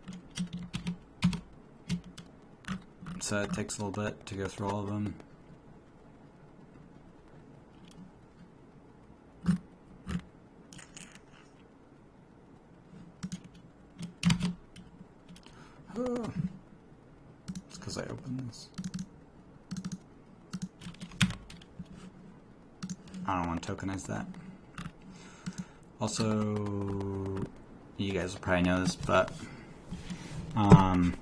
So it takes a little bit to go through all of them. It's because I opened this. I don't want to tokenize that. Also, you guys will probably know this, but um,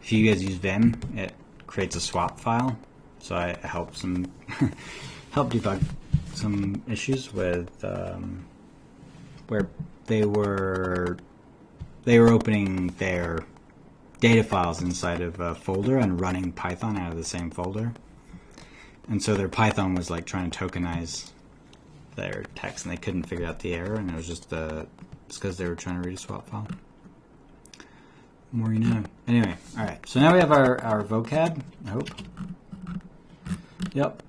if you guys use Vim, it creates a swap file. So I help some (laughs) help debug some issues with um, where they were they were opening their data files inside of a folder and running Python out of the same folder. And so their Python was like trying to tokenize their text and they couldn't figure out the error and it was just the it's because they were trying to read a swap file. More you know. Anyway, alright. So now we have our, our vocab, I hope. Yep.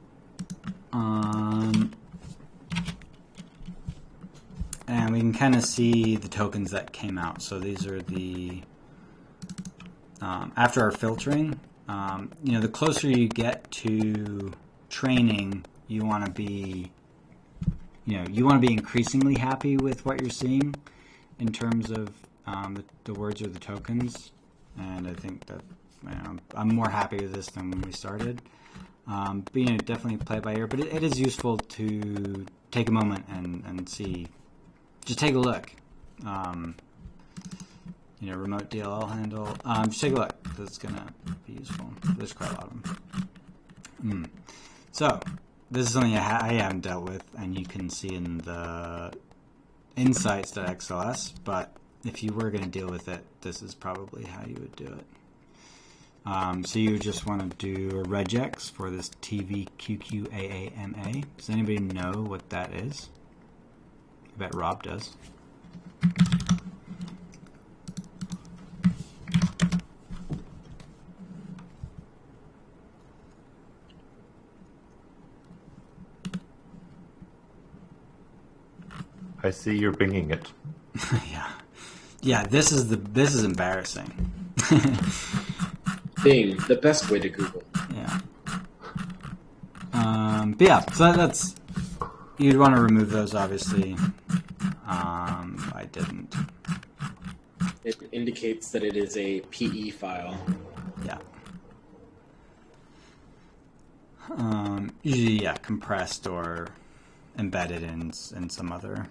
Um, and we can kind of see the tokens that came out. So these are the um, after our filtering, um, you know, the closer you get to training, you want to be, you know, you want to be increasingly happy with what you're seeing in terms of um, the, the, words or the tokens. And I think that you know, I'm more happy with this than when we started. Um, but, you know, definitely play by ear. But it, it is useful to take a moment and, and see, just take a look. Um, you know, remote DLL handle. Um, just take a look. That's going to be useful. There's quite a lot of them. Mm. So, this is something I, ha I haven't dealt with, and you can see in the insights.xls, but if you were to deal with it, this is probably how you would do it. Um, so you just want to do a regex for this TVQQAAMA. Does anybody know what that is? I bet Rob does. I see you're binging it. (laughs) yeah, yeah. This is the this is embarrassing. (laughs) Bing, the best way to Google. yeah. Um, but yeah, so that's you'd want to remove those, obviously. Um, I didn't. It indicates that it is a PE file. Yeah. Um, usually, yeah, compressed or embedded in in some other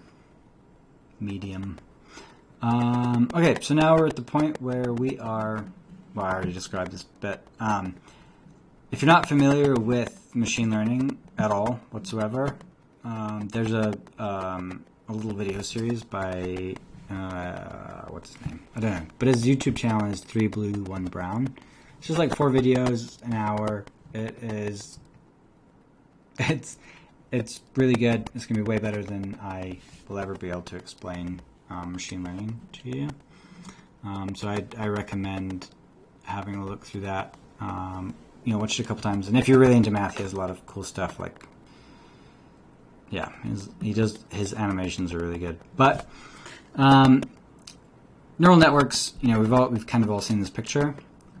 medium. Um, okay, so now we're at the point where we are. Well, I already described this, but um, if you're not familiar with machine learning at all whatsoever, um, there's a um, a little video series by uh, what's his name? I don't know, but his YouTube channel is three blue one brown. It's just like four videos, an hour. It is. (laughs) It's it's really good. It's gonna be way better than I will ever be able to explain um, machine learning to you. Um, so I, I recommend having a look through that. Um, you know, watch it a couple times. And if you're really into math, he has a lot of cool stuff. Like, yeah, his, he does his animations are really good. But um, neural networks, you know, we've all we've kind of all seen this picture.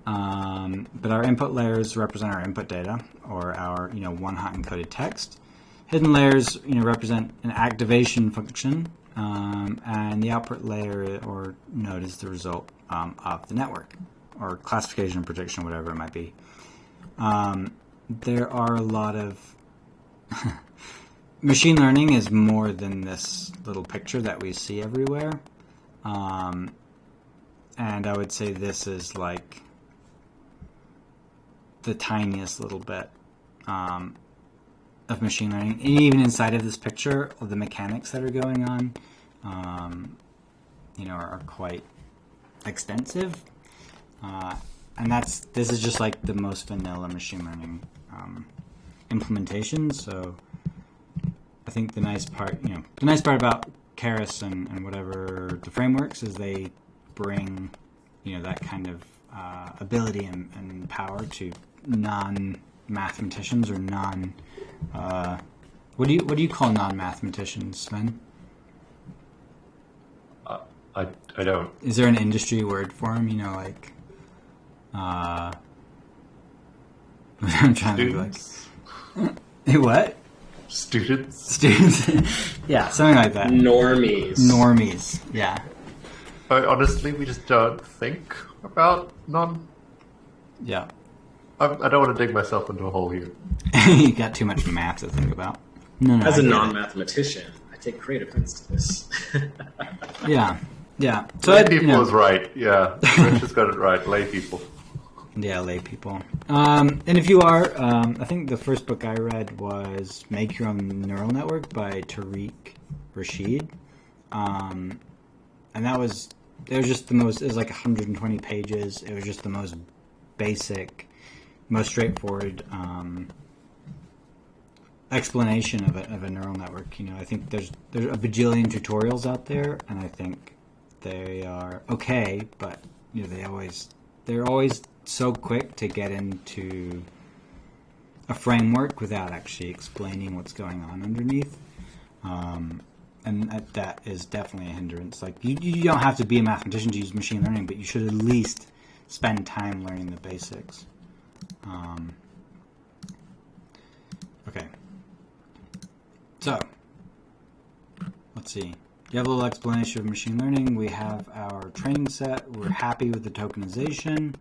Um, but our input layers represent our input data, or our you know one hot encoded text. Hidden layers, you know, represent an activation function, um, and the output layer or node is the result um, of the network, or classification, prediction, whatever it might be. Um, there are a lot of (laughs) machine learning is more than this little picture that we see everywhere, um, and I would say this is like the tiniest little bit. Um, of machine learning, and even inside of this picture, of the mechanics that are going on, um, you know, are, are quite extensive. Uh, and that's this is just like the most vanilla machine learning um, implementation. So I think the nice part, you know, the nice part about Keras and, and whatever the frameworks is they bring, you know, that kind of uh, ability and, and power to non mathematicians or non uh, what do you what do you call non-mathematicians, Sven? Uh, I I don't. Is there an industry word for them? You know, like, uh, (laughs) I'm trying Students. to be like, (laughs) what? Students. Students? (laughs) yeah, something like that. Normies. Normies. Yeah. I, honestly, we just don't think about non. Yeah. I, I don't want to dig myself into a hole here. (laughs) you got too much math to think about. No, no. As I a non-mathematician, I take great offense to this. (laughs) Yeah. Yeah. So lay I, people you know, is right. Yeah, Rich has got it right. Lay people. Yeah, lay people. Um, and if you are, um, I think the first book I read was Make Your Own Neural Network by Tariq Rashid. Um, and that was, it was just the most, it was like 120 pages. It was just the most basic, most straightforward um, explanation of a, of a neural network. You know, I think there's, there's a bajillion tutorials out there, and I think they are okay, but, you know, they always, they're always so quick to get into a framework without actually explaining what's going on underneath. Um, and that, is definitely a hindrance. Like you, you don't have to be a mathematician to use machine learning, but you should at least spend time learning the basics. Um, okay. So, let's see. You have a little explanation of machine learning. We have our training set. We're happy with the tokenization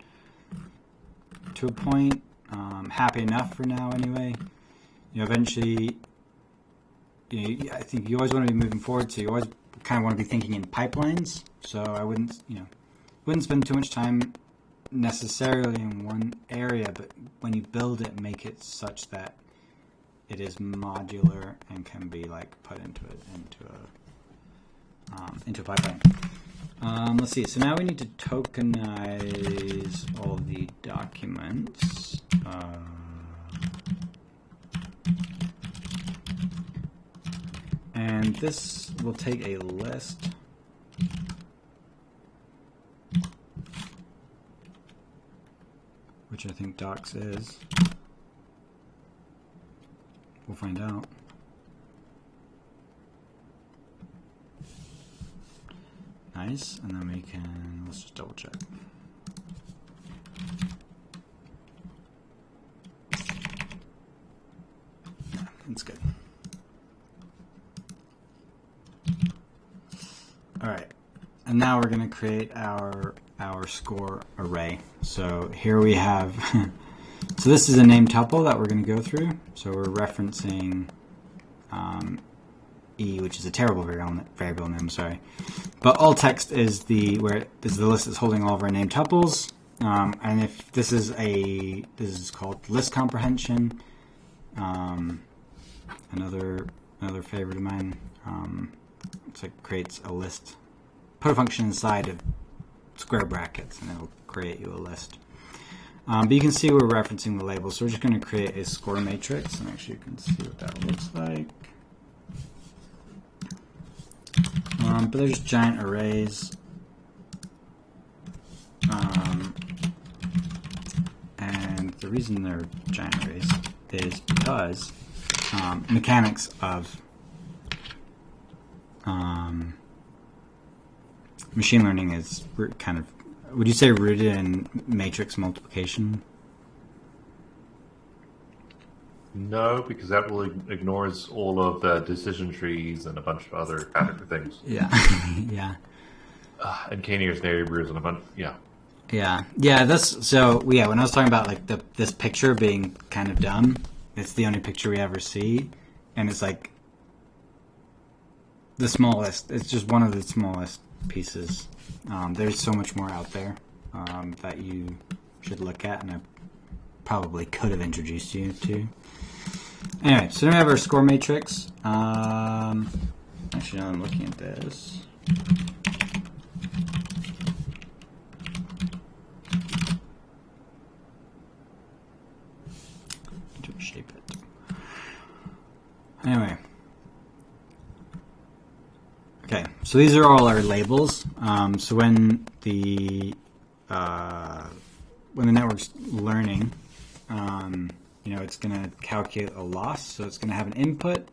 to a point. Um, happy enough for now, anyway. You know, eventually, you know, I think you always want to be moving forward, so you always kind of want to be thinking in pipelines. So I wouldn't, you know, wouldn't spend too much time necessarily in one area, but when you build it, make it such that it is modular and can be like put into it into a um, into a pipeline. Um, let's see. So now we need to tokenize all the documents. Uh, And this will take a list. I think docs is. We'll find out. Nice, and then we can, let's just double check. Yeah, that's good. All right, and now we're going to create our our score array. So here we have, (laughs) so this is a name tuple that we're going to go through. So we're referencing um, e, which is a terrible variable, variable name, sorry. But all text is the where is the list that's holding all of our name tuples. Um, and if this is a this is called list comprehension. Um, another another favorite of mine. Um, it's like creates a list. Put a function inside of square brackets, and it'll create you a list. Um, but you can see we're referencing the label, so we're just going to create a score matrix, and actually you can see what that looks like. Um, but there's giant arrays. Um, and the reason they're giant arrays is because um, mechanics of um, machine learning is kind of, would you say rooted in matrix multiplication? No, because that really ignores all of the decision trees and a bunch of other category things. Yeah, (laughs) yeah. Uh, and K-nearest neighbors and a bunch, yeah. Yeah, yeah. That's so. Yeah, when I was talking about like the this picture being kind of dumb, it's the only picture we ever see, and it's like the smallest. It's just one of the smallest pieces. Um, there's so much more out there um, that you should look at, and I probably could have introduced you to. Anyway, so now we have our score matrix. Um, actually, now I'm looking at this. shape it. Anyway. Okay, so these are all our labels. Um, so when the uh, when the network's learning, um, you know, it's going to calculate a loss. So it's going to have an input,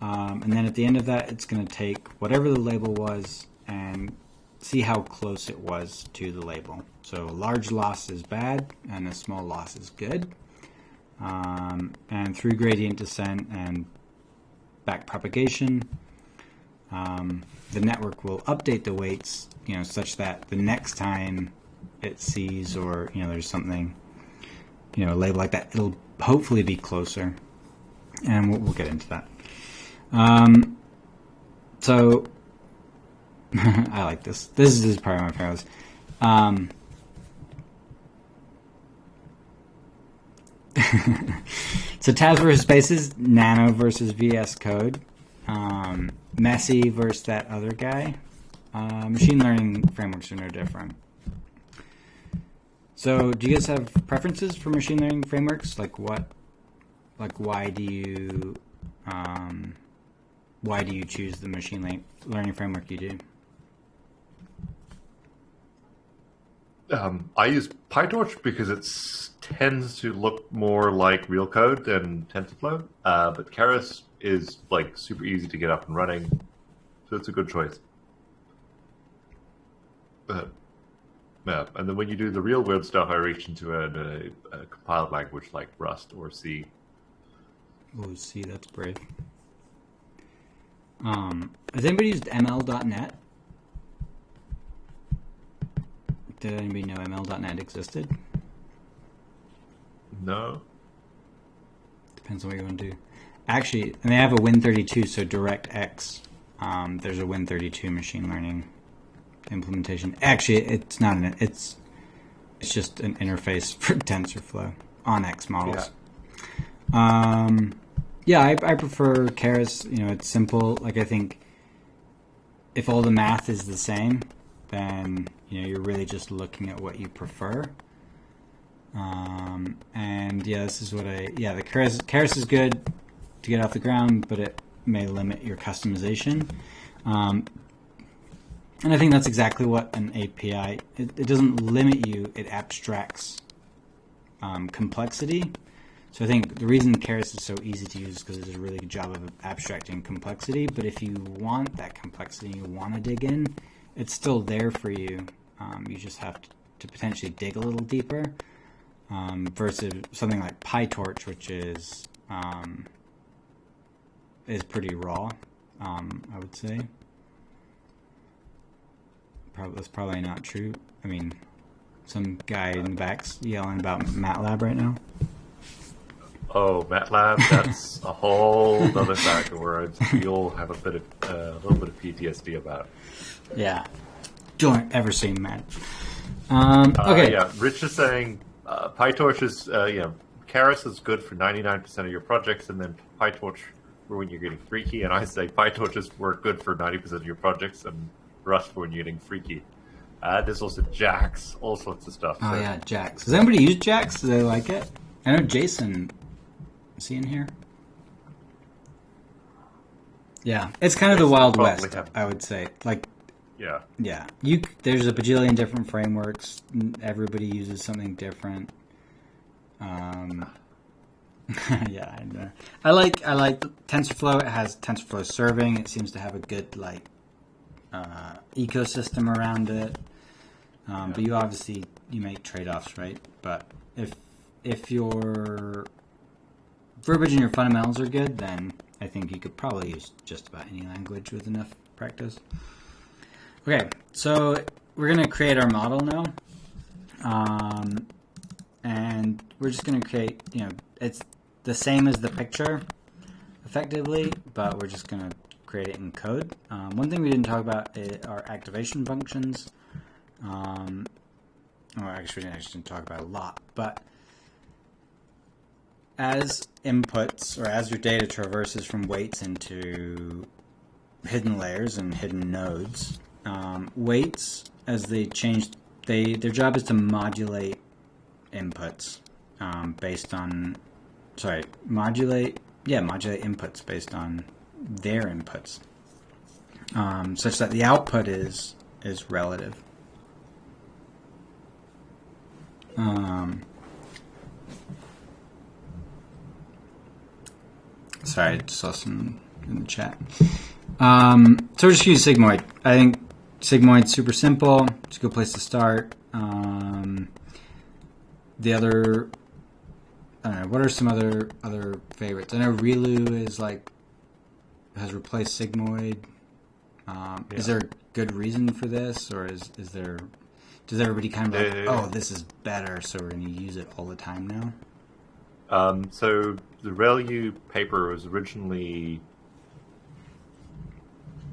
um, and then at the end of that, it's going to take whatever the label was and see how close it was to the label. So a large loss is bad, and a small loss is good. Um, and through gradient descent and back propagation, um, the network will update the weights, you know, such that the next time it sees or you know there's something, you know, a label like that, it'll hopefully be closer, and we'll, we'll get into that. Um, so (laughs) I like this. This is, this is probably my favorite. Um, (laughs) so tabs versus spaces, Nano versus VS Code, um, Messi versus that other guy. Uh, machine learning frameworks are no different. So, do you guys have preferences for machine learning frameworks? Like what? Like why do you? Um, why do you choose the machine learning framework you do? Um, I use PyTorch because it tends to look more like real code than TensorFlow, uh, but Keras is like super easy to get up and running, so it's a good choice. Uh, yeah, and then when you do the real world stuff, I reach into a, a, a compiled language like Rust or C. Oh, C, that's brave. Um, has anybody used ML.NET? Did anybody know ML.NET existed? No. Depends on what you want to do. Actually, and they have a Win32, so DirectX. Um, there's a Win32 machine learning implementation. Actually, it's not an. It's it's just an interface (laughs) for TensorFlow ONNX models. Yeah. Um, yeah, I, I prefer Keras. You know, it's simple. Like I think if all the math is the same, then you know you're really just looking at what you prefer. Um, and yeah, this is what I yeah the Keras, Keras is good to get off the ground, but it may limit your customization. Um, and I think that's exactly what an API. It, it doesn't limit you; it abstracts um, complexity. So I think the reason Keras is so easy to use is because it does a really good job of abstracting complexity. But if you want that complexity, you want to dig in, it's still there for you. Um, you just have to, to, potentially dig a little deeper. Um, versus something like PyTorch, which is um, is pretty raw, um, I would say. Probably, that's probably not true. I mean, some guy in the back's yelling about MATLAB right now. Oh, MATLAB, that's a whole other factor where we all have a bit of uh, a little bit of PTSD about. It. Yeah, don't ever say Mat. Um, Uh, okay, yeah, Rich is saying uh, PyTorch is, uh, you know, Keras is good for 99% of your projects, and then PyTorch for when you're getting freaky. And I say PyTorch is work good for 90% of your projects, and Rust for when you're getting freaky. Uh, there's also Jax, all sorts of stuff. Oh so- yeah, Jax. Does anybody use Jax? Do they like it? I know Jason. Is he in here? Yeah, it's kind of the Wild West, have- I would say. Like, yeah. yeah, you there's a bajillion different frameworks. Everybody uses something different. Um, (laughs) yeah, I, know. I like I like TensorFlow. It has TensorFlow serving. It seems to have a good like uh, ecosystem around it. Um, But you obviously you make trade offs, right? But if if your verbiage and your fundamentals are good, then I think you could probably use just about any language with enough practice. Okay, so we're gonna create our model now, um, and we're just gonna create. You know, it's the same as the picture, effectively, but we're just gonna create it in code. Um, one thing we didn't talk about are activation functions. Um, well, actually, I didn't talk about a lot, but as inputs or as your data traverses from weights into hidden layers and hidden nodes, um, weights as they change, they their job is to modulate inputs um, based on, sorry, modulate, yeah, modulate inputs based on their inputs, um, such that the output is is relative. Um, sorry, I saw some in the chat. Um, so we're just use Sigmoid. I think Sigmoid's super simple. It's a good place to start. Um, the other, I don't know. What are some other other favorites? I know Relu is like has replaced Sigmoid. Um, Is there a good reason for this, or is is there? Does everybody kind of like, Uh, oh, this is better, so we're going to use it all the time now? Um, so the ReLU paper was originally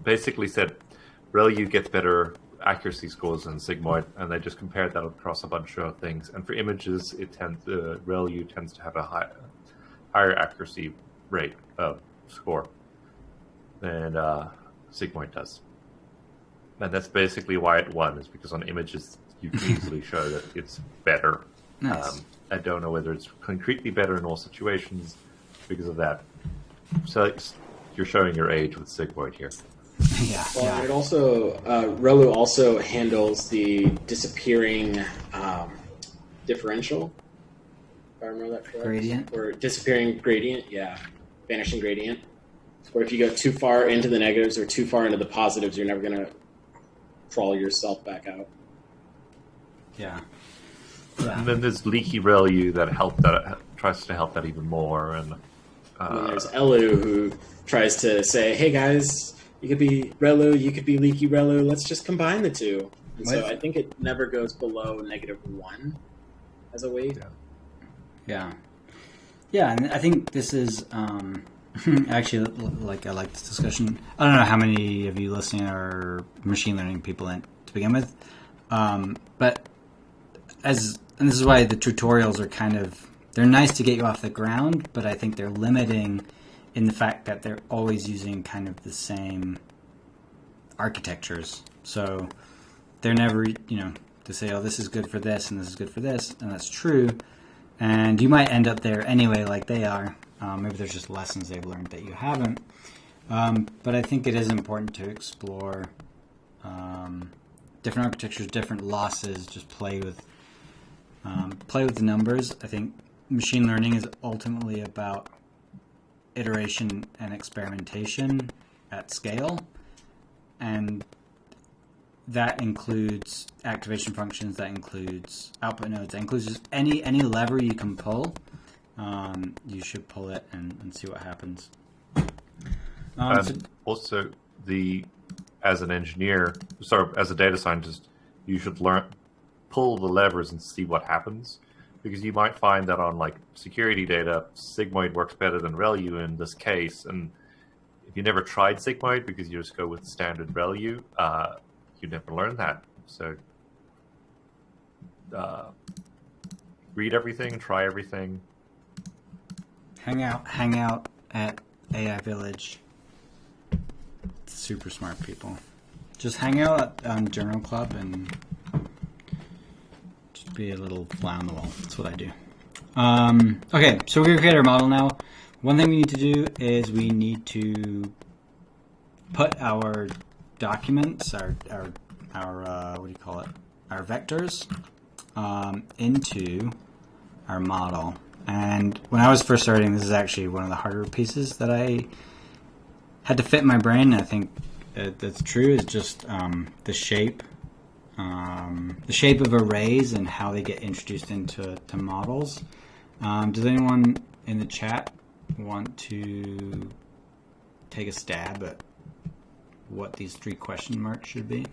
basically said ReLU gets better accuracy scores than Sigmoid, and they just compared that across a bunch of things. And for images, it tends uh, ReLU tends to have a high, higher accuracy rate of score than uh, Sigmoid does. And that's basically why it won, is because on images you can (laughs) easily show that it's better. Nice. Um, I don't know whether it's concretely better in all situations because of that. So it's, you're showing your age with Sigmoid here. Yeah, (laughs) Well, yeah. it also uh, Relu also handles the disappearing um, differential. If I remember that correct. Gradient? Or disappearing gradient, yeah, vanishing gradient. Or if you go too far into the negatives or too far into the positives, you're never gonna crawl yourself back out. yeah. And then there's Leaky ReLU that help that tries to help that even more. And And then uh, there's Elu who tries to say, "Hey guys, you could be Relu, you could be Leaky Relu. Let's just combine the two. And so I think it never goes below negative one as a weight. Yeah, yeah, and I think this is um, (laughs) actually like I like this discussion. I don't know how many of you listening are machine learning people in, to begin with, um, but as and this is why the tutorials are kind of they're nice to get you off the ground, but I think they're limiting in the fact that they're always using kind of the same architectures. So they're never, you know, to say, oh, this is good for this and this is good for this, and that's true. And you might end up there anyway, like they are. Um, maybe there's just lessons they've learned that you haven't. Um, but I think it is important to explore um, different architectures, different losses. Just play with um, play with the numbers. I think machine learning is ultimately about iteration and experimentation at scale, and that includes activation functions. That includes output nodes. That includes just any any lever you can pull. Um, you should pull it and, and see what happens. Um, so- also, the as an engineer, sorry, as a data scientist, you should learn pull the levers and see what happens, because you might find that on like security data, sigmoid works better than ReLU in this case, and if you never tried sigmoid because you just go with standard ReLU, uh, you never learn that. So. Uh, read everything, try everything. Hang out, hang out at AI Village. Super smart people. Just hang out at, on Journal Club and be a little fly on the wall. That's what I do. Um, okay, so we're gonna create our model now. One thing we need to do is we need to put our documents, our our our uh, what do you call it? Our vectors um, into our model. And when I was first starting, this is actually one of the harder pieces that I had to fit my brain. I think that that's true. Is just um, the shape, um, the shape of arrays and how they get introduced into to models. Um, does anyone in the chat want to take a stab at what these three question marks should be?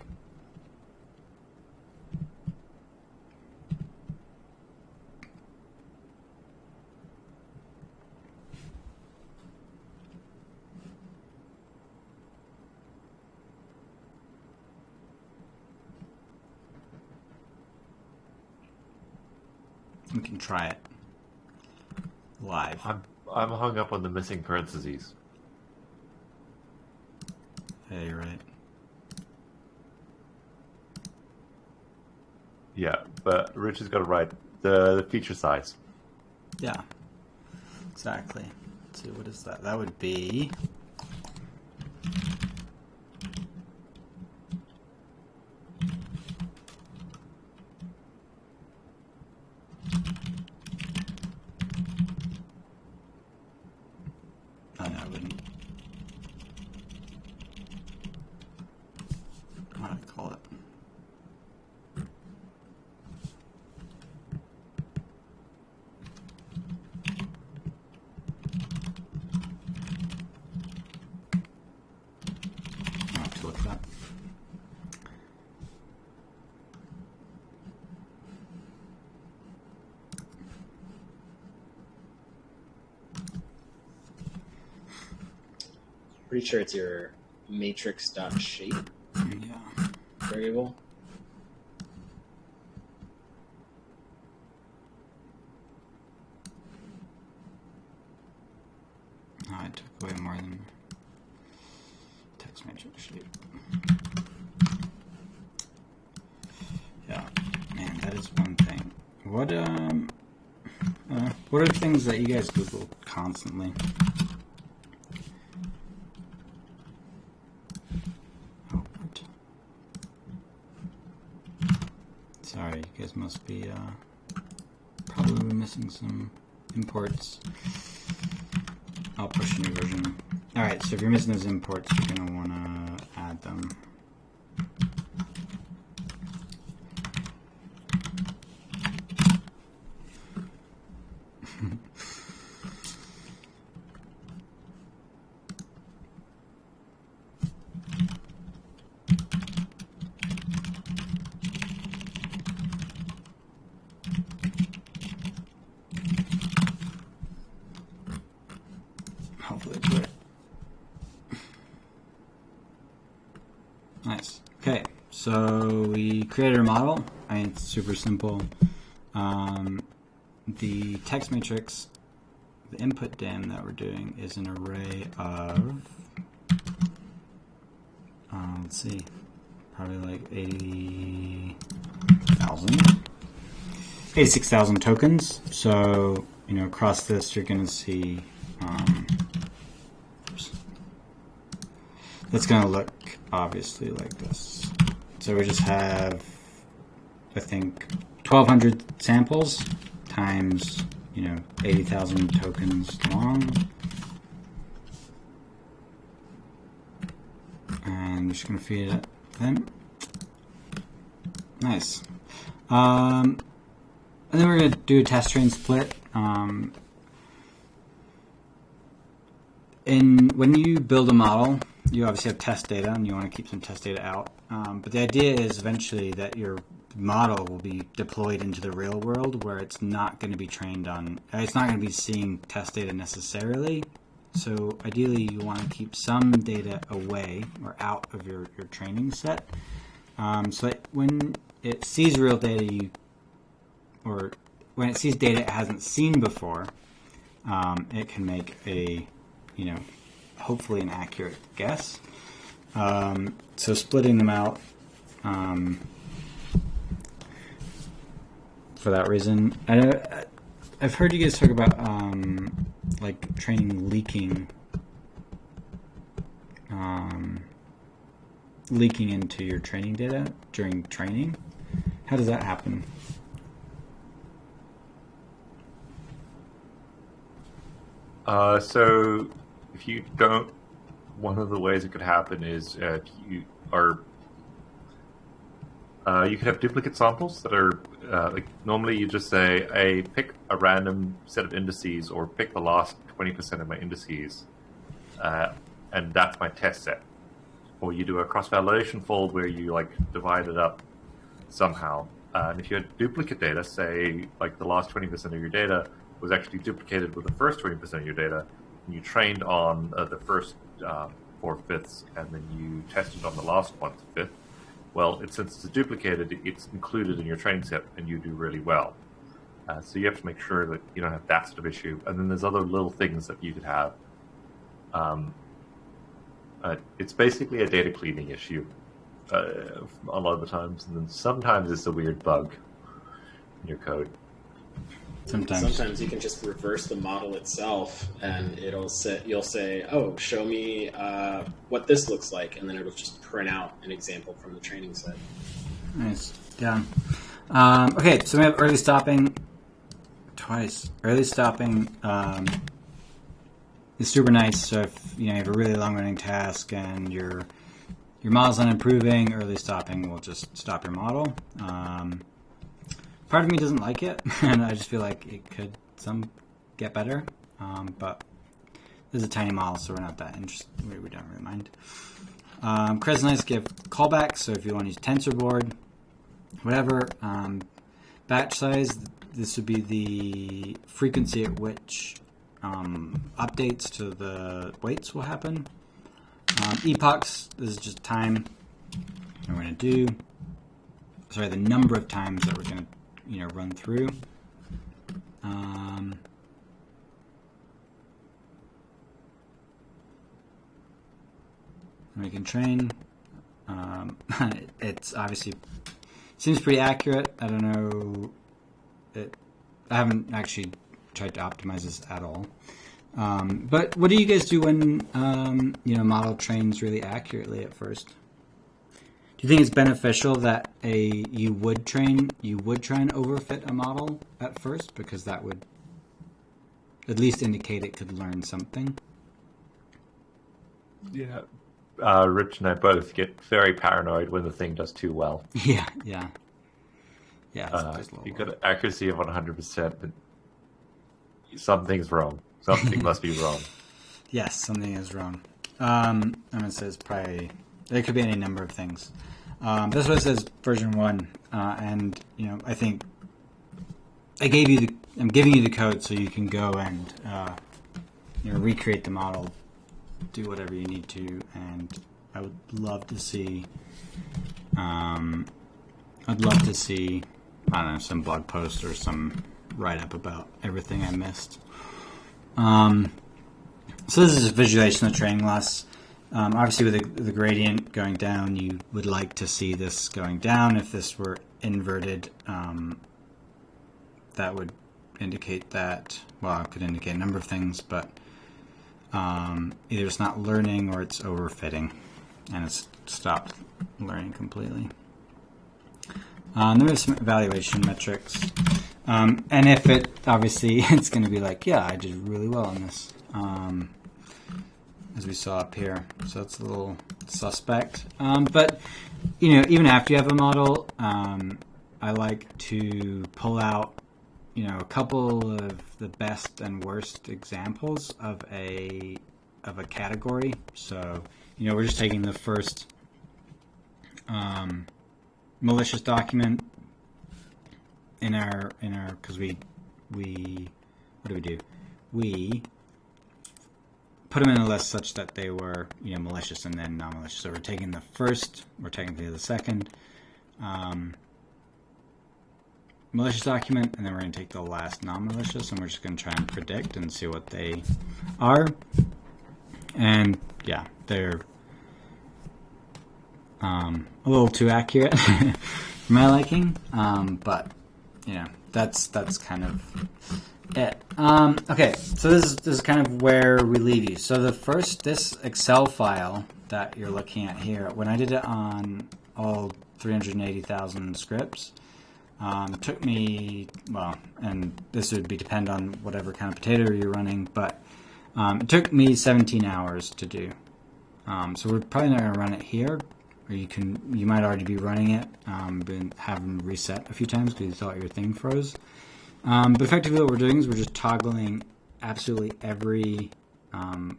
Try it live. I'm I'm hung up on the missing parentheses. Yeah, you're right. Yeah, but Rich has got it right. The, the feature size. Yeah, exactly. Let's see, what is that? That would be. Oh, no, I wouldn't. What do I call it? I'll have to look that. Pretty sure it's your matrix dot shape Yeah. variable. Oh, I took away more than text matrix shape. Yeah, man, that is one thing. What um, uh, what are things that you guys Google constantly? Oh, what? Sorry, you guys must be uh, probably missing some imports. I'll push a new version. Alright, so if you're missing those imports, you're going to want to add them. Hopefully it's right. Nice. Okay, so we created a model. I mean, it's super simple. Um, the text matrix, the input dim that we're doing is an array of, uh, let's see, probably like 80,000. 86,000 tokens. So, you know, across this, you're going to see um, it's going to look obviously like this. So we just have, I think, 1,200 samples times, you know, 80,000 tokens long. And I'm just going to feed it then. Nice. Um, and then we're going to do a test train split. Um, in when you build a model, you obviously have test data, and you want to keep some test data out. Um, but the idea is eventually that your model will be deployed into the real world, where it's not going to be trained on. It's not going to be seeing test data necessarily. So ideally, you want to keep some data away or out of your, your training set. Um, so that when it sees real data, you or when it sees data it hasn't seen before, um, it can make a you know, hopefully an accurate guess. Um, so splitting them out um, for that reason. I, I've heard you guys talk about um, like training leaking, um, leaking into your training data during training. How does that happen? Uh, so if you don't, one of the ways it could happen is uh, you are uh, you could have duplicate samples that are uh, like normally you just say, "I pick a random set of indices or pick the last twenty percent of my indices," uh, and that's my test set. Or you do a cross validation fold where you like divide it up somehow. Uh, and if you had duplicate data, say like the last twenty percent of your data was actually duplicated with the first twenty percent of your data, and you trained on uh, the first uh, four fifths and then you tested on the last one fifth, well, it, since it's duplicated, it's included in your training set and you do really well. Uh, so you have to make sure that you don't have that sort of issue. And then there's other little things that you could have. Um, uh, it's basically a data cleaning issue uh, a lot of the times, and then sometimes it's a weird bug in your code. Sometimes. Sometimes you can just reverse the model itself, and it'll say you'll say, "Oh, show me uh, what this looks like," and then it'll just print out an example from the training set. Nice. Yeah. Um, okay, so we have early stopping twice. Early stopping um, is super nice. So if you know you have a really long running task and your your model's not improving, early stopping will just stop your model. Um, part of me doesn't like it, (laughs) and I just feel like it could some get better. Um, but this is a tiny model, so we're not that interested. We, we don't really mind. Um, Nice give callbacks, so if you want to use TensorBoard, whatever. Um, batch size, this would be the frequency at which um, updates to the weights will happen. Um, epochs, this is just time we're going to do. Sorry, the number of times that we're going to you know run through. Um, we can train. Um, (laughs) it's obviously seems pretty accurate. I don't know. It, I haven't actually tried to optimize this at all. Um, but what do you guys do when um, you know model trains really accurately at first? Do you think it's beneficial that a you would train you would try and overfit a model at first because that would at least indicate it could learn something? Yeah. Uh, Rich and I both get very paranoid when the thing does too well. (laughs) Yeah, yeah. Yeah, uh, you got an accuracy of 100%, but something's wrong. Something must be wrong. (laughs) Yes, something is wrong. Um, I'm to say it's probably, it could be any number of things. Um, this one says version one, uh, and you know I think I gave you the I'm giving you the code so you can go and uh, you know recreate the model, do whatever you need to, and I would love to see. Um, I'd love to see I don't know some blog post or some write up about everything I missed. Um, so this is a visualization of training loss. Um, obviously, with the, the, gradient going down, you would like to see this going down. If this were inverted, um, that would indicate that, well, it could indicate a number of things, but um, either it's not learning or it's overfitting. and it's stopped learning completely. Um, there are some evaluation metrics, um, and if it obviously (laughs) it's going to be like, yeah, I did really well on this, um, as we saw up here. So that's a little suspect. Um, but you know, even after you have a model, um, I like to pull out you know a couple of the best and worst examples of a of a category. So you know, we're just taking the first um, malicious document in our in our because we we what do we do? We put them in a list such that they were you know malicious and then non-malicious. So we're taking the first, we're technically the second um, malicious document, and then we're going to take the last non-malicious, and we're just going to try and predict and see what they are. And yeah, they're um, a little too accurate (laughs) for my liking, um, but you know that's that's kind of it. Um, okay, so this is this is kind of where we leave you. So the first this Excel file that you're looking at here, when I did it on all 380,000 scripts, um, took me well, and this would be depend on whatever kind of potato you're running, but um, it took me 17 hours to do. Um, so we're probably not going to run it here, or you can you might already be running it, um, have them reset a few times because you thought your thing froze. Um, but effectively, what we're doing is we're just toggling absolutely every um,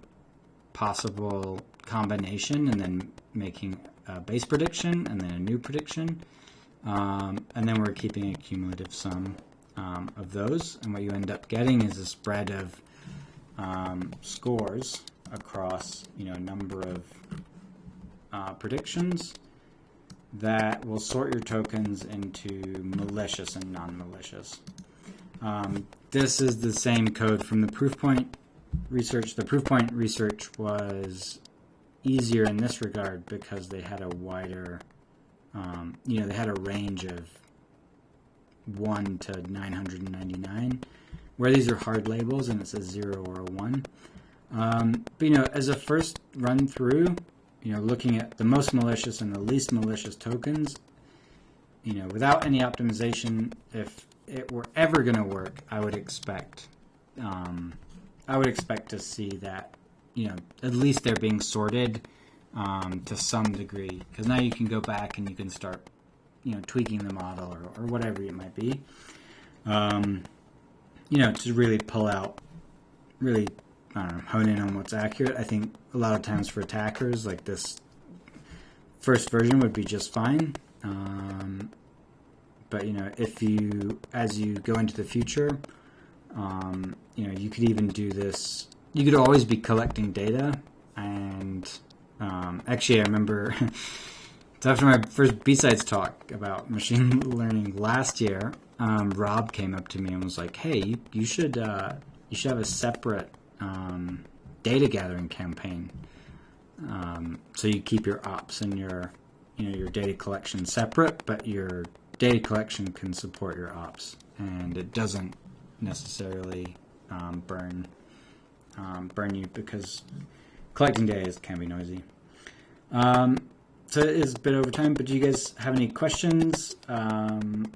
possible combination, and then making a base prediction, and then a new prediction, um, and then we're keeping a cumulative sum um, of those. And what you end up getting is a spread of um, scores across you know a number of uh, predictions that will sort your tokens into malicious and non-malicious. Um, this is the same code from the Proofpoint research. The Proofpoint research was easier in this regard because they had a wider, um, you know, they had a range of 1 to 999, where these are hard labels and it's a 0 or a 1. Um, but, you know, as a first run through, you know, looking at the most malicious and the least malicious tokens, you know, without any optimization, if it were ever going to work, I would expect, um, I would expect to see that, you know, at least they're being sorted um, to some degree, because now you can go back and you can start, you know, tweaking the model or, or whatever it might be, um, you know, to really pull out, really I don't know, hone in on what's accurate. I think a lot of times for attackers, like this first version would be just fine. Um, but you know, if you as you go into the future, um, you know, you could even do this. You could always be collecting data, and um, actually, I remember. (laughs) after my first B-Sides talk about (laughs) machine learning last year, um, Rob came up to me and was like, "Hey, you, you should uh, you should have a separate um, data gathering campaign. Um, so you keep your ops and your you know your data collection separate, but your data collection can support your ops, and it doesn't necessarily um, burn um, burn you because collecting data can be noisy. Um, so it is a bit over time, but do you guys have any questions, um,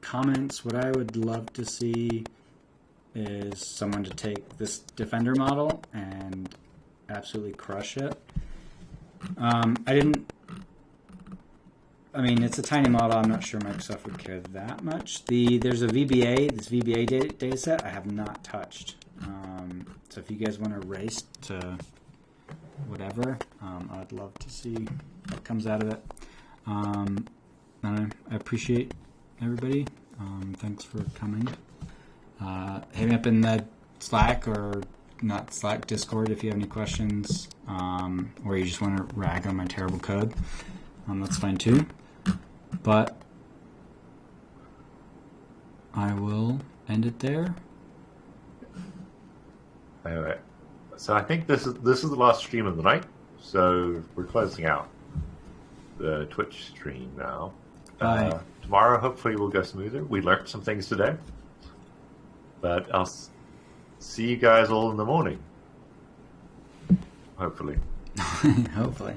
comments? What I would love to see is someone to take this Defender model and absolutely crush it. Um, I didn't. I mean, it's a tiny model. I'm not sure Microsoft would care that much. The there's a VBA, this VBA data, data set I have not touched. Um, so if you guys want to race to whatever, um, I'd love to see what comes out of it. Um, I, I appreciate everybody. Um, thanks for coming. Uh, hit me up in the Slack or not Slack, Discord if you have any questions, um, or you just want to rag on my terrible code. Um, that's fine too. But I will end it there. Anyway, so I think this is this is the last stream of the night. So we're closing out the Twitch stream now. Uh, tomorrow, hopefully, will go smoother. We learned some things today. But I'll see you guys all in the morning. Hopefully. (laughs) Hopefully.